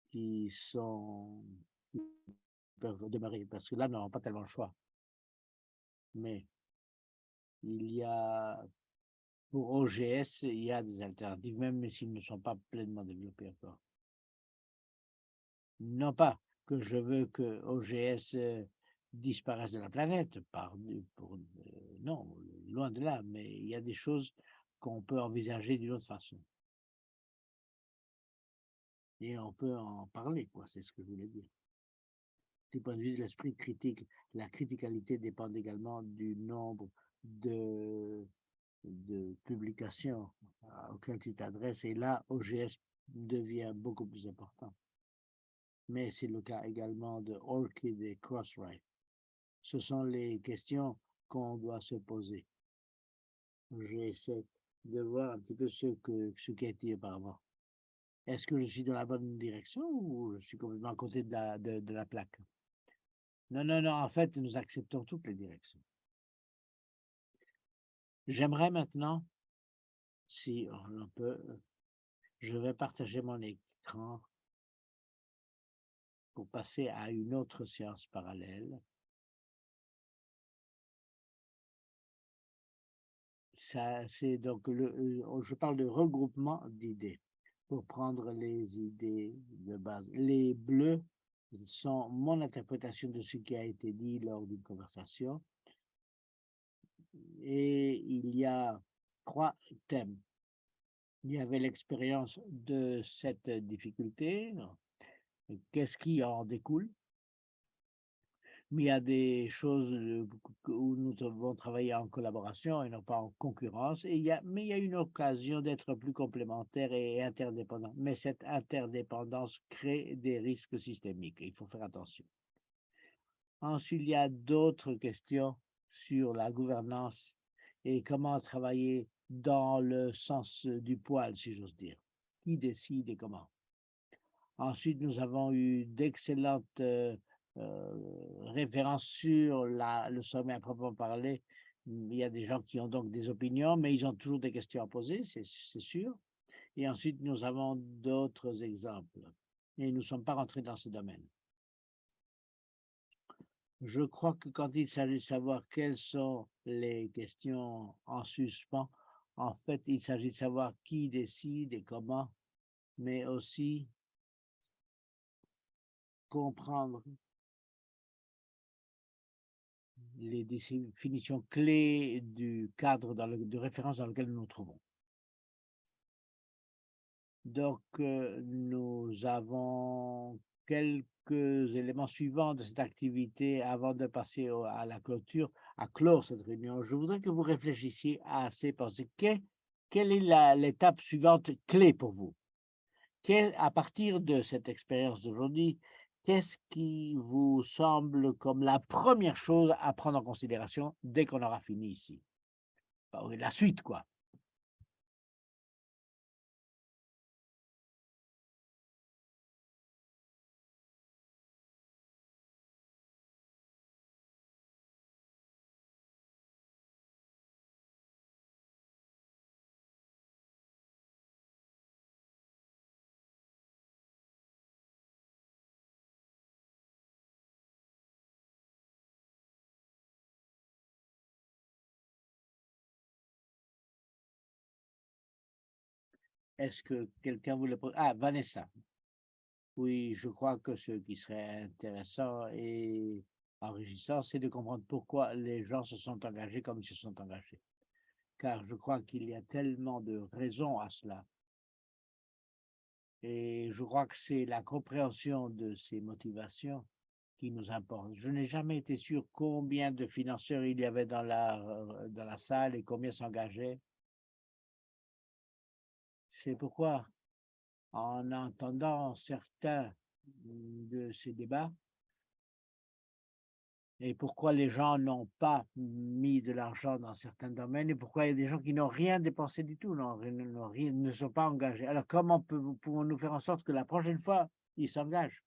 qui sont peuvent démarrer, parce que là, nous n'avons pas tellement le choix. Mais il y a, pour OGS, il y a des alternatives, même s'ils ne sont pas pleinement développés encore. Non pas que je veux que OGS euh, disparaisse de la planète, par, euh, non, loin de là, mais il y a des choses qu'on peut envisager d'une autre façon. Et on peut en parler, quoi, c'est ce que je voulais dire. Du point de vue de l'esprit critique, la criticalité dépend également du nombre de, de publications auxquelles tu t'adresses, et là, OGS devient beaucoup plus important. Mais c'est le cas également de ORCID et Crossrite. Ce sont les questions qu'on doit se poser. J'essaie de voir un petit peu ce, que, ce qui a été auparavant. Est-ce que je suis dans la bonne direction ou je suis complètement à côté de la, de, la plaque? Non, non, non, en fait, nous acceptons toutes les directions. J'aimerais maintenant, si on peut, je vais partager mon écran pour passer à une autre séance parallèle. Ça, c'est donc le, je parle de regroupement d'idées pour prendre les idées de base. Les bleus sont mon interprétation de ce qui a été dit lors d'une conversation. Et il y a trois thèmes. Il y avait l'expérience de cette difficulté, qu'est-ce qui en découle, mais il y a des choses où nous devons travailler en collaboration et non pas en concurrence. Et il y a, mais il y a une occasion d'être plus complémentaires et interdépendants. Mais cette interdépendance crée des risques systémiques. Il faut faire attention. Ensuite, il y a d'autres questions sur la gouvernance et comment travailler dans le sens du poil, si j'ose dire. Qui décide et comment? Ensuite, nous avons eu d'excellentes référence sur le sommet à proprement parler. Il y a des gens qui ont donc des opinions, mais ils ont toujours des questions à poser, c'est sûr. Et ensuite, nous avons d'autres exemples. Et nous ne sommes pas rentrés dans ce domaine. Je crois que quand il s'agit de savoir quelles sont les questions en suspens, en fait, il s'agit de savoir qui décide et comment, mais aussi comprendre les définitions clés du cadre de référence dans lequel nous nous trouvons. Donc, euh, nous avons quelques éléments suivants de cette activité avant de passer à la clôture, à clore cette réunion. Je voudrais que vous réfléchissiez à ces pensées. quelle est l'étape suivante clé pour vous? à partir de cette expérience d'aujourd'hui, qu'est-ce qui vous semble comme la première chose à prendre en considération dès qu'on aura fini ici? Bah La suite, quoi. Est-ce que quelqu'un voulait... Ah, Vanessa. Oui, je crois que ce qui serait intéressant et enrichissant, c'est de comprendre pourquoi les gens se sont engagés comme ils se sont engagés. Car je crois qu'il y a tellement de raisons à cela. Et je crois que c'est la compréhension de ces motivations qui nous importe. Je n'ai jamais été sûr combien de financeurs il y avait dans la, euh, dans la salle et combien s'engageaient. C'est pourquoi, en entendant certains de ces débats, et pourquoi les gens n'ont pas mis de l'argent dans certains domaines, et pourquoi il y a des gens qui n'ont rien dépensé du tout, ne sont pas engagés. Alors, comment pouvons-nous faire en sorte que la prochaine fois, ils s'engagent?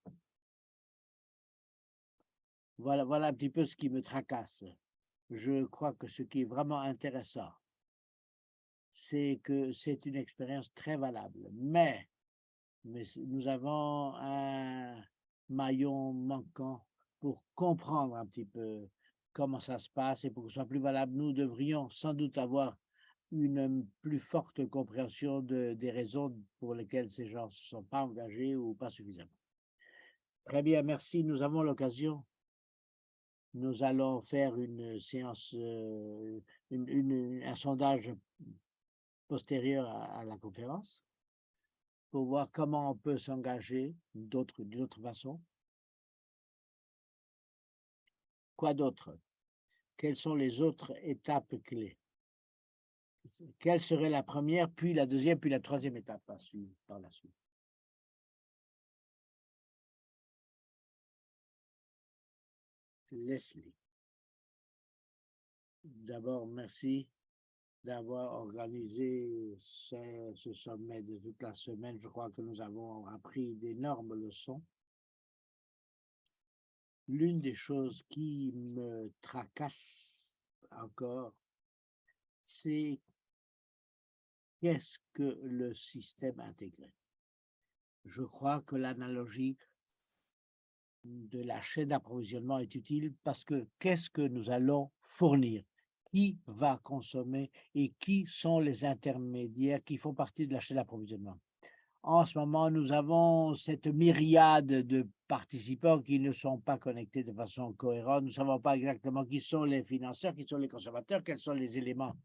Voilà, voilà un petit peu ce qui me tracasse. Je crois que ce qui est vraiment intéressant, c'est que c'est une expérience très valable. Mais mais nous avons un maillon manquant pour comprendre un petit peu comment ça se passe et pour que ce soit plus valable, nous devrions sans doute avoir une plus forte compréhension de, des raisons pour lesquelles ces gens ne se sont pas engagés ou pas suffisamment. Très bien, merci. Nous avons l'occasion. Nous allons faire une séance, euh, un sondage postérieur à, la conférence pour voir comment on peut s'engager d'une autre façon. Quoi d'autre? Quelles sont les autres étapes clés? Quelle serait la première, puis la deuxième, puis la troisième étape par la suite? Leslie. D'abord, merci d'avoir organisé ce, sommet de toute la semaine. Je crois que nous avons appris d'énormes leçons. L'une des choses qui me tracasse encore, c'est qu'est-ce que le système intégré? Je crois que l'analogie de la chaîne d'approvisionnement est utile parce que qu'est-ce que nous allons fournir? Qui va consommer et qui sont les intermédiaires qui font partie de la chaîne d'approvisionnement En ce moment, nous avons cette myriade de participants qui ne sont pas connectés de façon cohérente. Nous ne savons pas exactement qui sont les financeurs, qui sont les consommateurs, quels sont les éléments.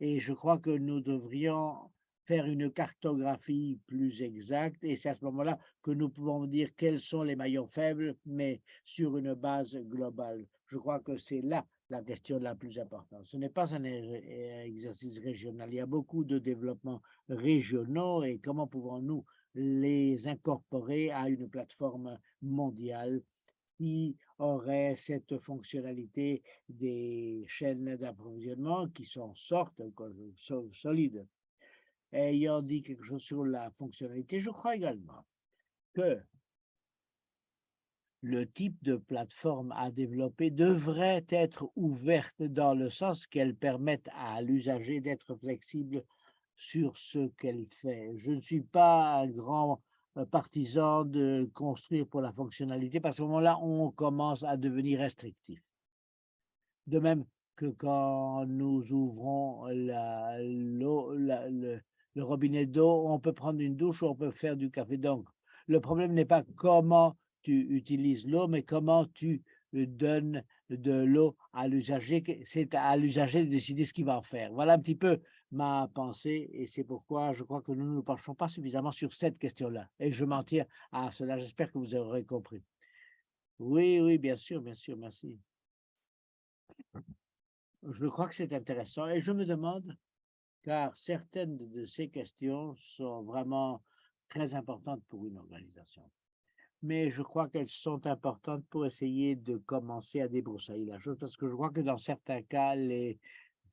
Et je crois que nous devrions faire une cartographie plus exacte et c'est à ce moment-là que nous pouvons dire quels sont les maillons faibles, mais sur une base globale. Je crois que c'est là la question la plus importante. Ce n'est pas un exercice régional. Il y a beaucoup de développements régionaux et comment pouvons-nous les incorporer à une plateforme mondiale qui aurait cette fonctionnalité des chaînes d'approvisionnement qui sont sortes, solides ayant dit quelque chose sur la fonctionnalité, je crois également que le type de plateforme à développer devrait être ouverte dans le sens qu'elle permette à l'usager d'être flexible sur ce qu'elle fait. Je ne suis pas un grand euh, partisan de construire pour la fonctionnalité parce qu'à ce moment-là, on commence à devenir restrictif. De même que quand nous ouvrons le, le robinet d'eau, on peut prendre une douche ou on peut faire du café. Donc, le problème n'est pas comment tu utilises l'eau, mais comment tu euh, donnes de l'eau à l'usager. C'est à l'usager de décider ce qu'il va en faire. Voilà un petit peu ma pensée et c'est pourquoi je crois que nous ne nous penchons pas suffisamment sur cette question-là. Et je m'en tiens à cela. J'espère que vous aurez compris. Oui, oui, bien sûr, bien sûr, merci. Je crois que c'est intéressant et je me demande car certaines de ces questions sont vraiment très importantes pour une organisation. Mais je crois qu'elles sont importantes pour essayer de commencer à débroussailler la chose, parce que je crois que dans certains cas, les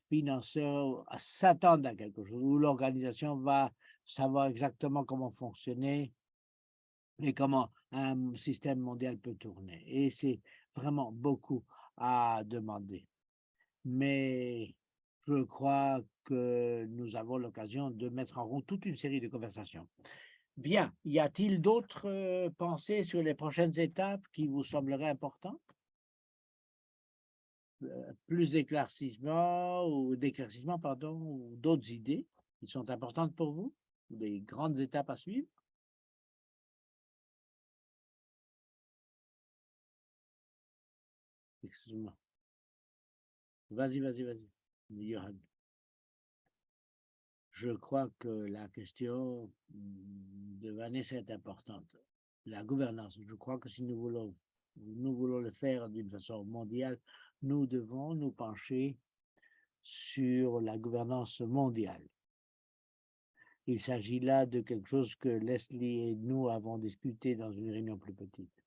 financeurs s'attendent à quelque chose, où l'organisation va savoir exactement comment fonctionner et comment un système mondial peut tourner. Et c'est vraiment beaucoup à demander. Mais je crois que nous avons l'occasion de mettre en route toute une série de conversations. Bien, y a-t-il d'autres euh, pensées sur les prochaines étapes qui vous sembleraient importantes? Euh, Plus d'éclaircissement ou d'éclaircissement, pardon, ou d'autres idées qui sont importantes pour vous? Des grandes étapes à suivre? Excuse-moi. Vas-y, vas-y, vas-y. Je crois que la question de Vanessa est importante. La gouvernance, je crois que si nous voulons, nous voulons le faire d'une façon mondiale, nous devons nous pencher sur la gouvernance mondiale. Il s'agit là de quelque chose que Leslie et nous avons discuté dans une réunion plus petite.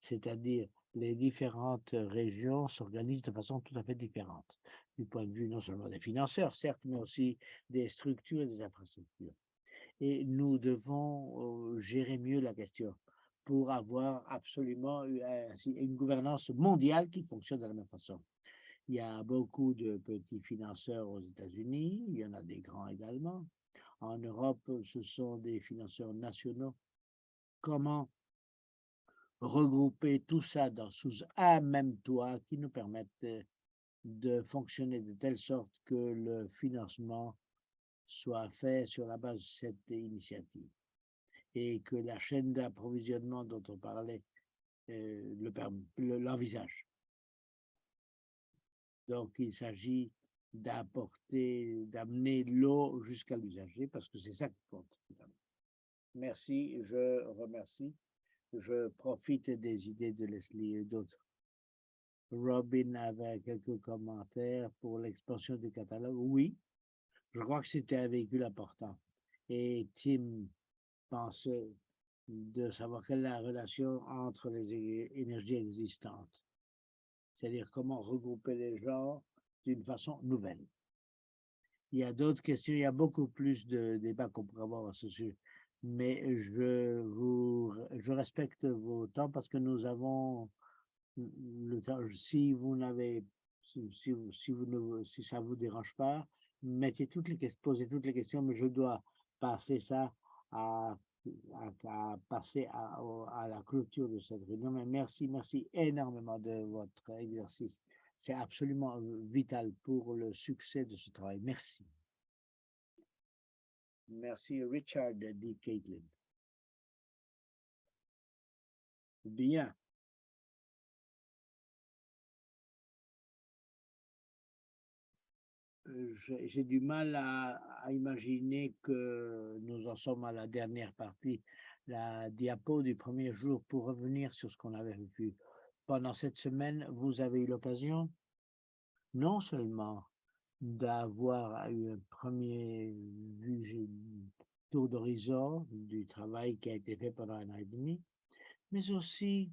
C'est-à-dire, les différentes régions s'organisent de façon tout à fait différente du point de vue non seulement des financeurs, certes, mais aussi des structures et des infrastructures. Et nous devons euh, gérer mieux la question pour avoir absolument une gouvernance mondiale qui fonctionne de la même façon. Il y a beaucoup de petits financeurs aux États-Unis, il y en a des grands également. En Europe, ce sont des financeurs nationaux. Comment regrouper tout ça dans, sous un même toit qui nous permette de fonctionner de telle sorte que le financement soit fait sur la base de cette initiative et que la chaîne d'approvisionnement dont on parlait euh, l'envisage. Donc, il s'agit d'apporter, d'amener l'eau jusqu'à l'usager parce que c'est ça qui compte. Merci, je remercie. Je profite des idées de Leslie et d'autres. Robin avait quelques commentaires pour l'expansion du catalogue. Oui, je crois que c'était un véhicule important. Et Tim pensait de savoir quelle est la relation entre les énergies existantes. C'est-à-dire comment regrouper les gens d'une façon nouvelle. Il y a d'autres questions, il y a beaucoup plus de débats qu'on pourrait avoir à ce sujet mais je vous je respecte vos temps parce que nous avons le temps. Si vous n'avez si, si, vous ne si ça vous dérange pas, mettez toutes les questions, posez toutes les questions, mais je dois passer ça à, à, passer à, à, la clôture de cette réunion. Mais merci, merci énormément de votre exercice. C'est absolument vital pour le succès de ce travail. Merci. Merci, Richard, dit Caitlin. Bien. Euh, j'ai du mal à, imaginer que nous en sommes à la dernière partie, la diapo du premier jour pour revenir sur ce qu'on avait vu. Pendant cette semaine, vous avez eu l'occasion non seulement d'avoir eu un premier tour d'horizon du travail qui a été fait pendant un an et demi, mais aussi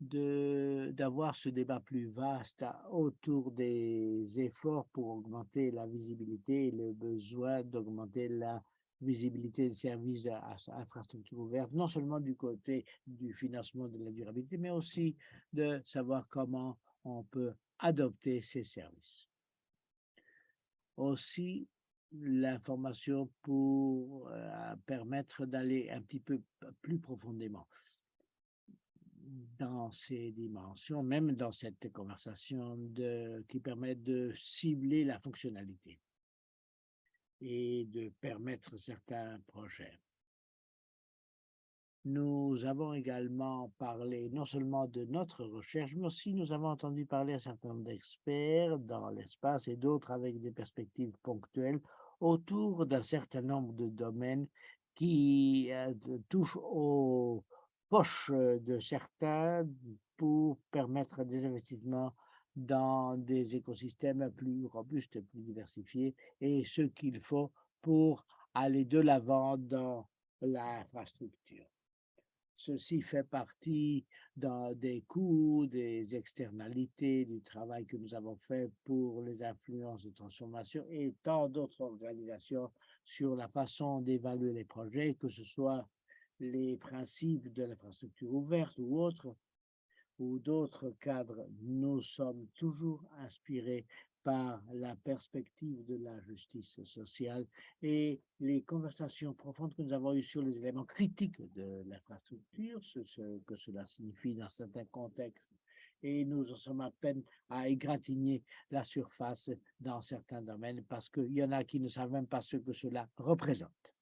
d'avoir ce débat plus vaste autour des efforts pour augmenter la visibilité et le besoin d'augmenter la visibilité des services à, infrastructure ouverte, non seulement du côté du financement de la durabilité, mais aussi de savoir comment on peut adopter ces services aussi l'information pour euh, permettre d'aller un petit peu plus profondément dans ces dimensions, même dans cette conversation qui permet de cibler la fonctionnalité et de permettre certains projets. Nous avons également parlé non seulement de notre recherche, mais aussi nous avons entendu parler à un certain nombre d'experts dans l'espace et d'autres avec des perspectives ponctuelles autour d'un certain nombre de domaines qui euh, touchent aux poches de certains pour permettre des investissements dans des écosystèmes plus robustes, plus diversifiés et ce qu'il faut pour aller de l'avant dans l'infrastructure. Ceci fait partie des coûts, des externalités du travail que nous avons fait pour les influences de transformation et tant d'autres organisations sur la façon d'évaluer les projets, que ce soit les principes de l'infrastructure ouverte ou autres, ou d'autres cadres, nous sommes toujours inspirés par la perspective de la justice sociale et les conversations profondes que nous avons eues sur les éléments critiques de l'infrastructure, ce, que cela signifie dans certains contextes, et nous en sommes à peine à égratigner la surface dans certains domaines parce qu'il y en a qui ne savent même pas ce que cela représente.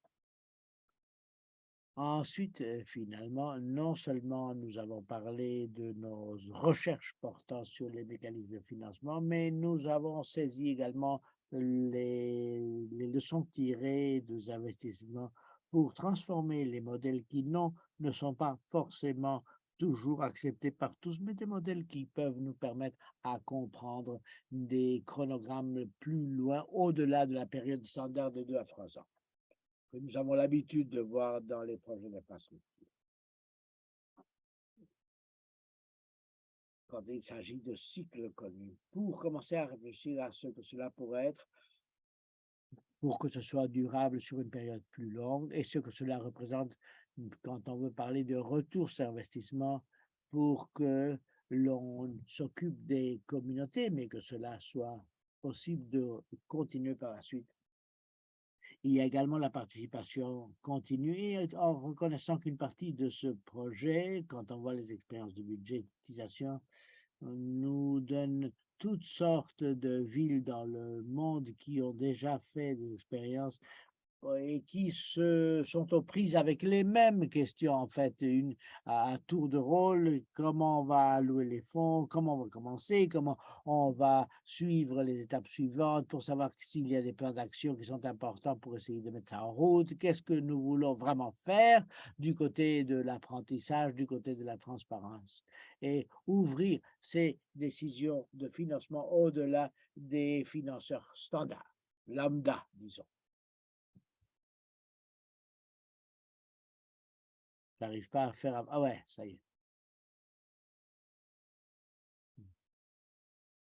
Ensuite, euh, finalement, non seulement nous avons parlé de nos recherches portant sur les mécanismes de financement, mais nous avons saisi également les, leçons tirées des investissements pour transformer les modèles qui non, ne sont pas forcément toujours acceptés par tous, mais des modèles qui peuvent nous permettre à comprendre des chronogrammes plus loin, au-delà de la période standard de deux à trois ans que nous avons l'habitude de voir dans les projets d'infrastructure. Quand il s'agit de cycles connus, pour commencer à réfléchir à ce que cela pourrait être, pour que ce soit durable sur une période plus longue, et ce que cela représente quand on veut parler de retour sur investissement pour que l'on s'occupe des communautés, mais que cela soit possible de continuer par la suite Il y a également la participation continue en reconnaissant qu'une partie de ce projet, quand on voit les expériences de budgétisation, nous donne toutes sortes de villes dans le monde qui ont déjà fait des expériences et qui se sont aux prises avec les mêmes questions, en fait, une, à tour de rôle, comment on va allouer les fonds, comment on va commencer, comment on va suivre les étapes suivantes pour savoir s'il y a des plans d'action qui sont importants pour essayer de mettre ça en route, qu'est-ce que nous voulons vraiment faire du côté de l'apprentissage, du côté de la transparence, et ouvrir ces décisions de financement au-delà des financeurs standards, lambda, disons. J'arrive pas à faire... Ah ouais, ça y est.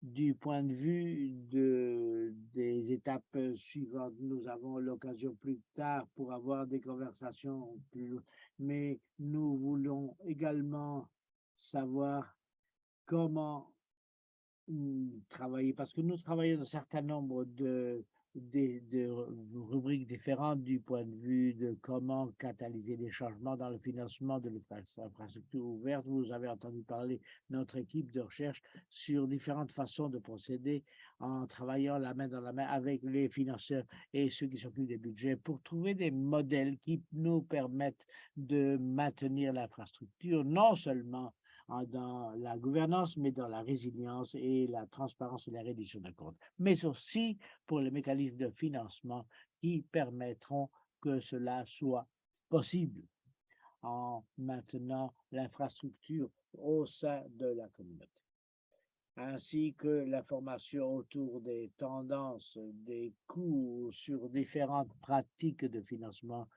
Du point de vue de, des étapes suivantes, nous avons l'occasion plus tard pour avoir des conversations plus... Mais nous voulons également savoir comment hmm, travailler, parce que nous travaillons un certain nombre de des, de rubriques différentes du point de vue de comment catalyser les changements dans le financement de l'infrastructure ouverte. Vous avez entendu parler notre équipe de recherche sur différentes façons de procéder en travaillant la main dans la main avec les financeurs et ceux qui s'occupent des budgets pour trouver des modèles qui nous permettent de maintenir l'infrastructure non seulement dans la gouvernance, mais dans la résilience et la transparence et la réduction de comptes, mais aussi pour les mécanismes de financement qui permettront que cela soit possible en maintenant l'infrastructure au sein de la communauté ainsi que l'information autour des tendances, des coûts sur différentes pratiques de financement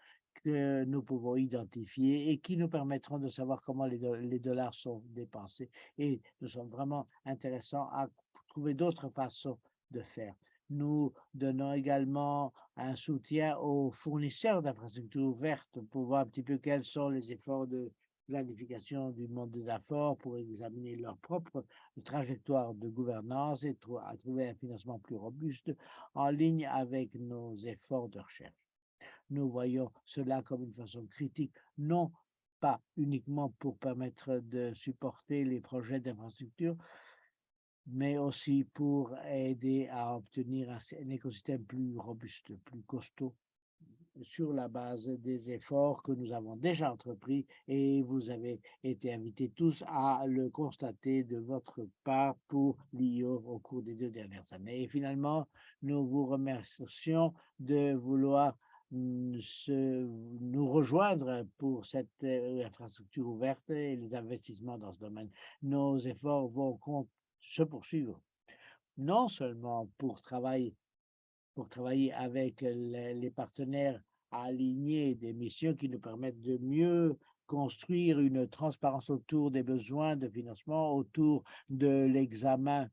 que nous pouvons identifier et qui nous permettront de savoir comment les, dollars sont dépensés. Et nous sommes vraiment intéressants à trouver d'autres façons de faire. Nous donnons également un soutien aux fournisseurs d'infrastructures ouvertes pour voir un petit peu quels sont les efforts de planification du monde des affaires pour examiner leur propre trajectoire de gouvernance et trouver un financement plus robuste en ligne avec nos efforts de recherche. Nous voyons cela comme une façon critique, non pas uniquement pour permettre de supporter les projets d'infrastructure, mais aussi pour aider à obtenir un, écosystème plus robuste, plus costaud sur la base des efforts que nous avons déjà entrepris et vous avez été invités tous à le constater de votre part pour l'IO au cours des deux dernières années. Et finalement, nous vous remercions de vouloir se, nous rejoindre pour cette euh, infrastructure ouverte et les investissements dans ce domaine. Nos efforts vont se poursuivre, non seulement pour travailler, pour travailler avec les, partenaires alignés des missions qui nous permettent de mieux construire une transparence autour des besoins de financement, autour de l'examen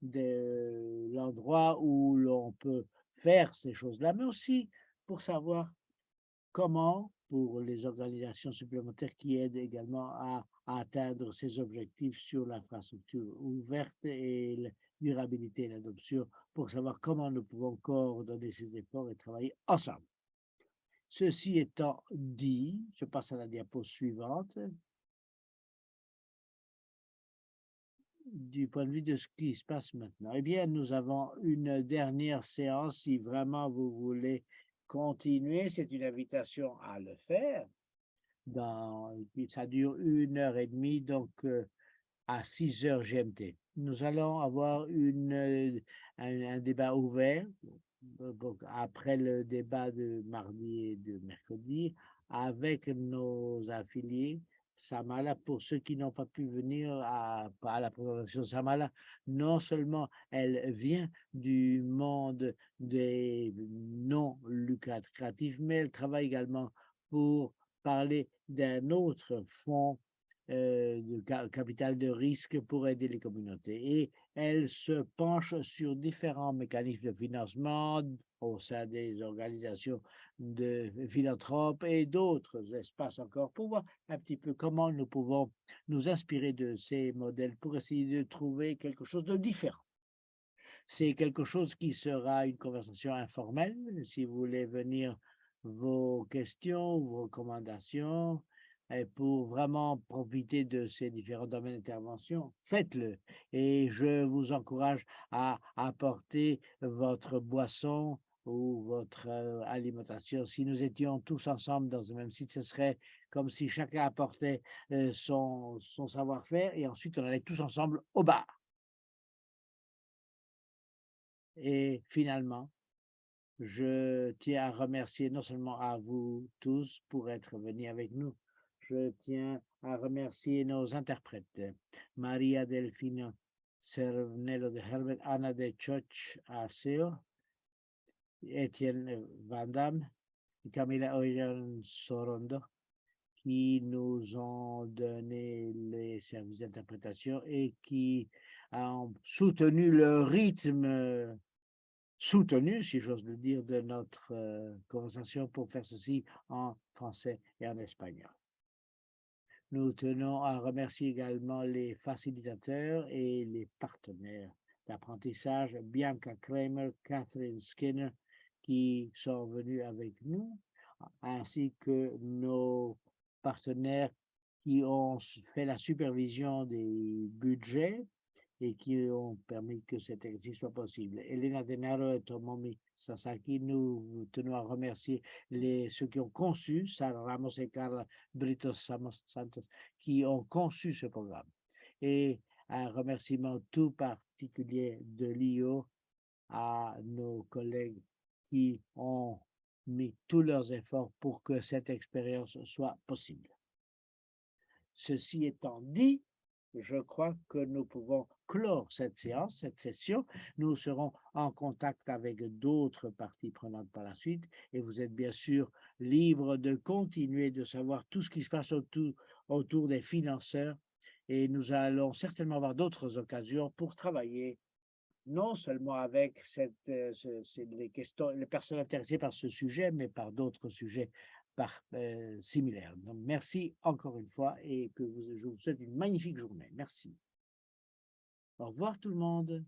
de l'endroit où l'on peut faire ces choses-là, mais aussi pour savoir comment, pour les organisations supplémentaires qui aident également à, atteindre ces objectifs sur l'infrastructure ouverte et la durabilité et l'adoption, pour savoir comment nous pouvons coordonner ces efforts et travailler ensemble. Ceci étant dit, je passe à la diapo suivante. du point de vue de ce qui se passe maintenant. Eh bien, nous avons une dernière séance, si vraiment vous voulez continuer, c'est une invitation à le faire. Ça dure une heure et demie, donc euh, à 6 heures GMT. Nous allons avoir une, euh, un, débat ouvert après le débat de mardi et de mercredi avec nos affiliés Samala, pour ceux qui n'ont pas pu venir à, la présentation Samala, non seulement elle vient du monde des non lucratifs, mais elle travaille également pour parler d'un autre fonds euh, de capital de risque pour aider les communautés. Elle se penche sur différents mécanismes de financement au sein des organisations de philanthropes et d'autres espaces encore pour voir un petit peu comment nous pouvons nous inspirer de ces modèles pour essayer de trouver quelque chose de différent. C'est quelque chose qui sera une conversation informelle. Si vous voulez venir vos questions, vos recommandations, et pour vraiment profiter de ces différents domaines d'intervention, faites-le. Et je vous encourage à apporter votre boisson ou votre euh, alimentation. Si nous étions tous ensemble dans le même site, ce serait comme si chacun apportait euh, son savoir-faire et ensuite on allait tous ensemble au bar. Et finalement, je tiens à remercier non seulement à vous tous pour être venus avec nous, je tiens à remercier nos interprètes, Maria Delfino Cervnello de Herbert, Anna de Choch Aseo, Etienne Van Damme, Camila Oyan Sorondo, qui nous ont donné les services d'interprétation et qui ont soutenu le rythme soutenu, si j'ose le dire, de notre euh, conversation pour faire ceci en français et en espagnol. Nous tenons à remercier également les facilitateurs et les partenaires d'apprentissage, Bianca Kramer, Catherine Skinner, qui sont venus avec nous, ainsi que nos partenaires qui ont fait la supervision des budgets et qui ont permis que cet exercice soit possible. Elena Denaro et Tomomi Sasaki, nous tenons à remercier les, ceux qui ont conçu, Sarah Ramos et Carla Britos Santos, qui ont conçu ce programme. Et un remerciement tout particulier de l'IO à nos collègues qui ont mis tous leurs efforts pour que cette expérience soit possible. Ceci étant dit, je crois que nous pouvons clore cette séance, cette session. Nous serons en contact avec d'autres parties prenantes par la suite et vous êtes bien sûr libre de continuer de savoir tout ce qui se passe autour, des financeurs et nous allons certainement avoir d'autres occasions pour travailler non seulement avec euh, les, les personnes intéressées par ce sujet, mais par d'autres sujets par, euh, similaires. Donc, merci encore une fois et que vous, je vous souhaite une magnifique journée. Merci. Au revoir tout le monde.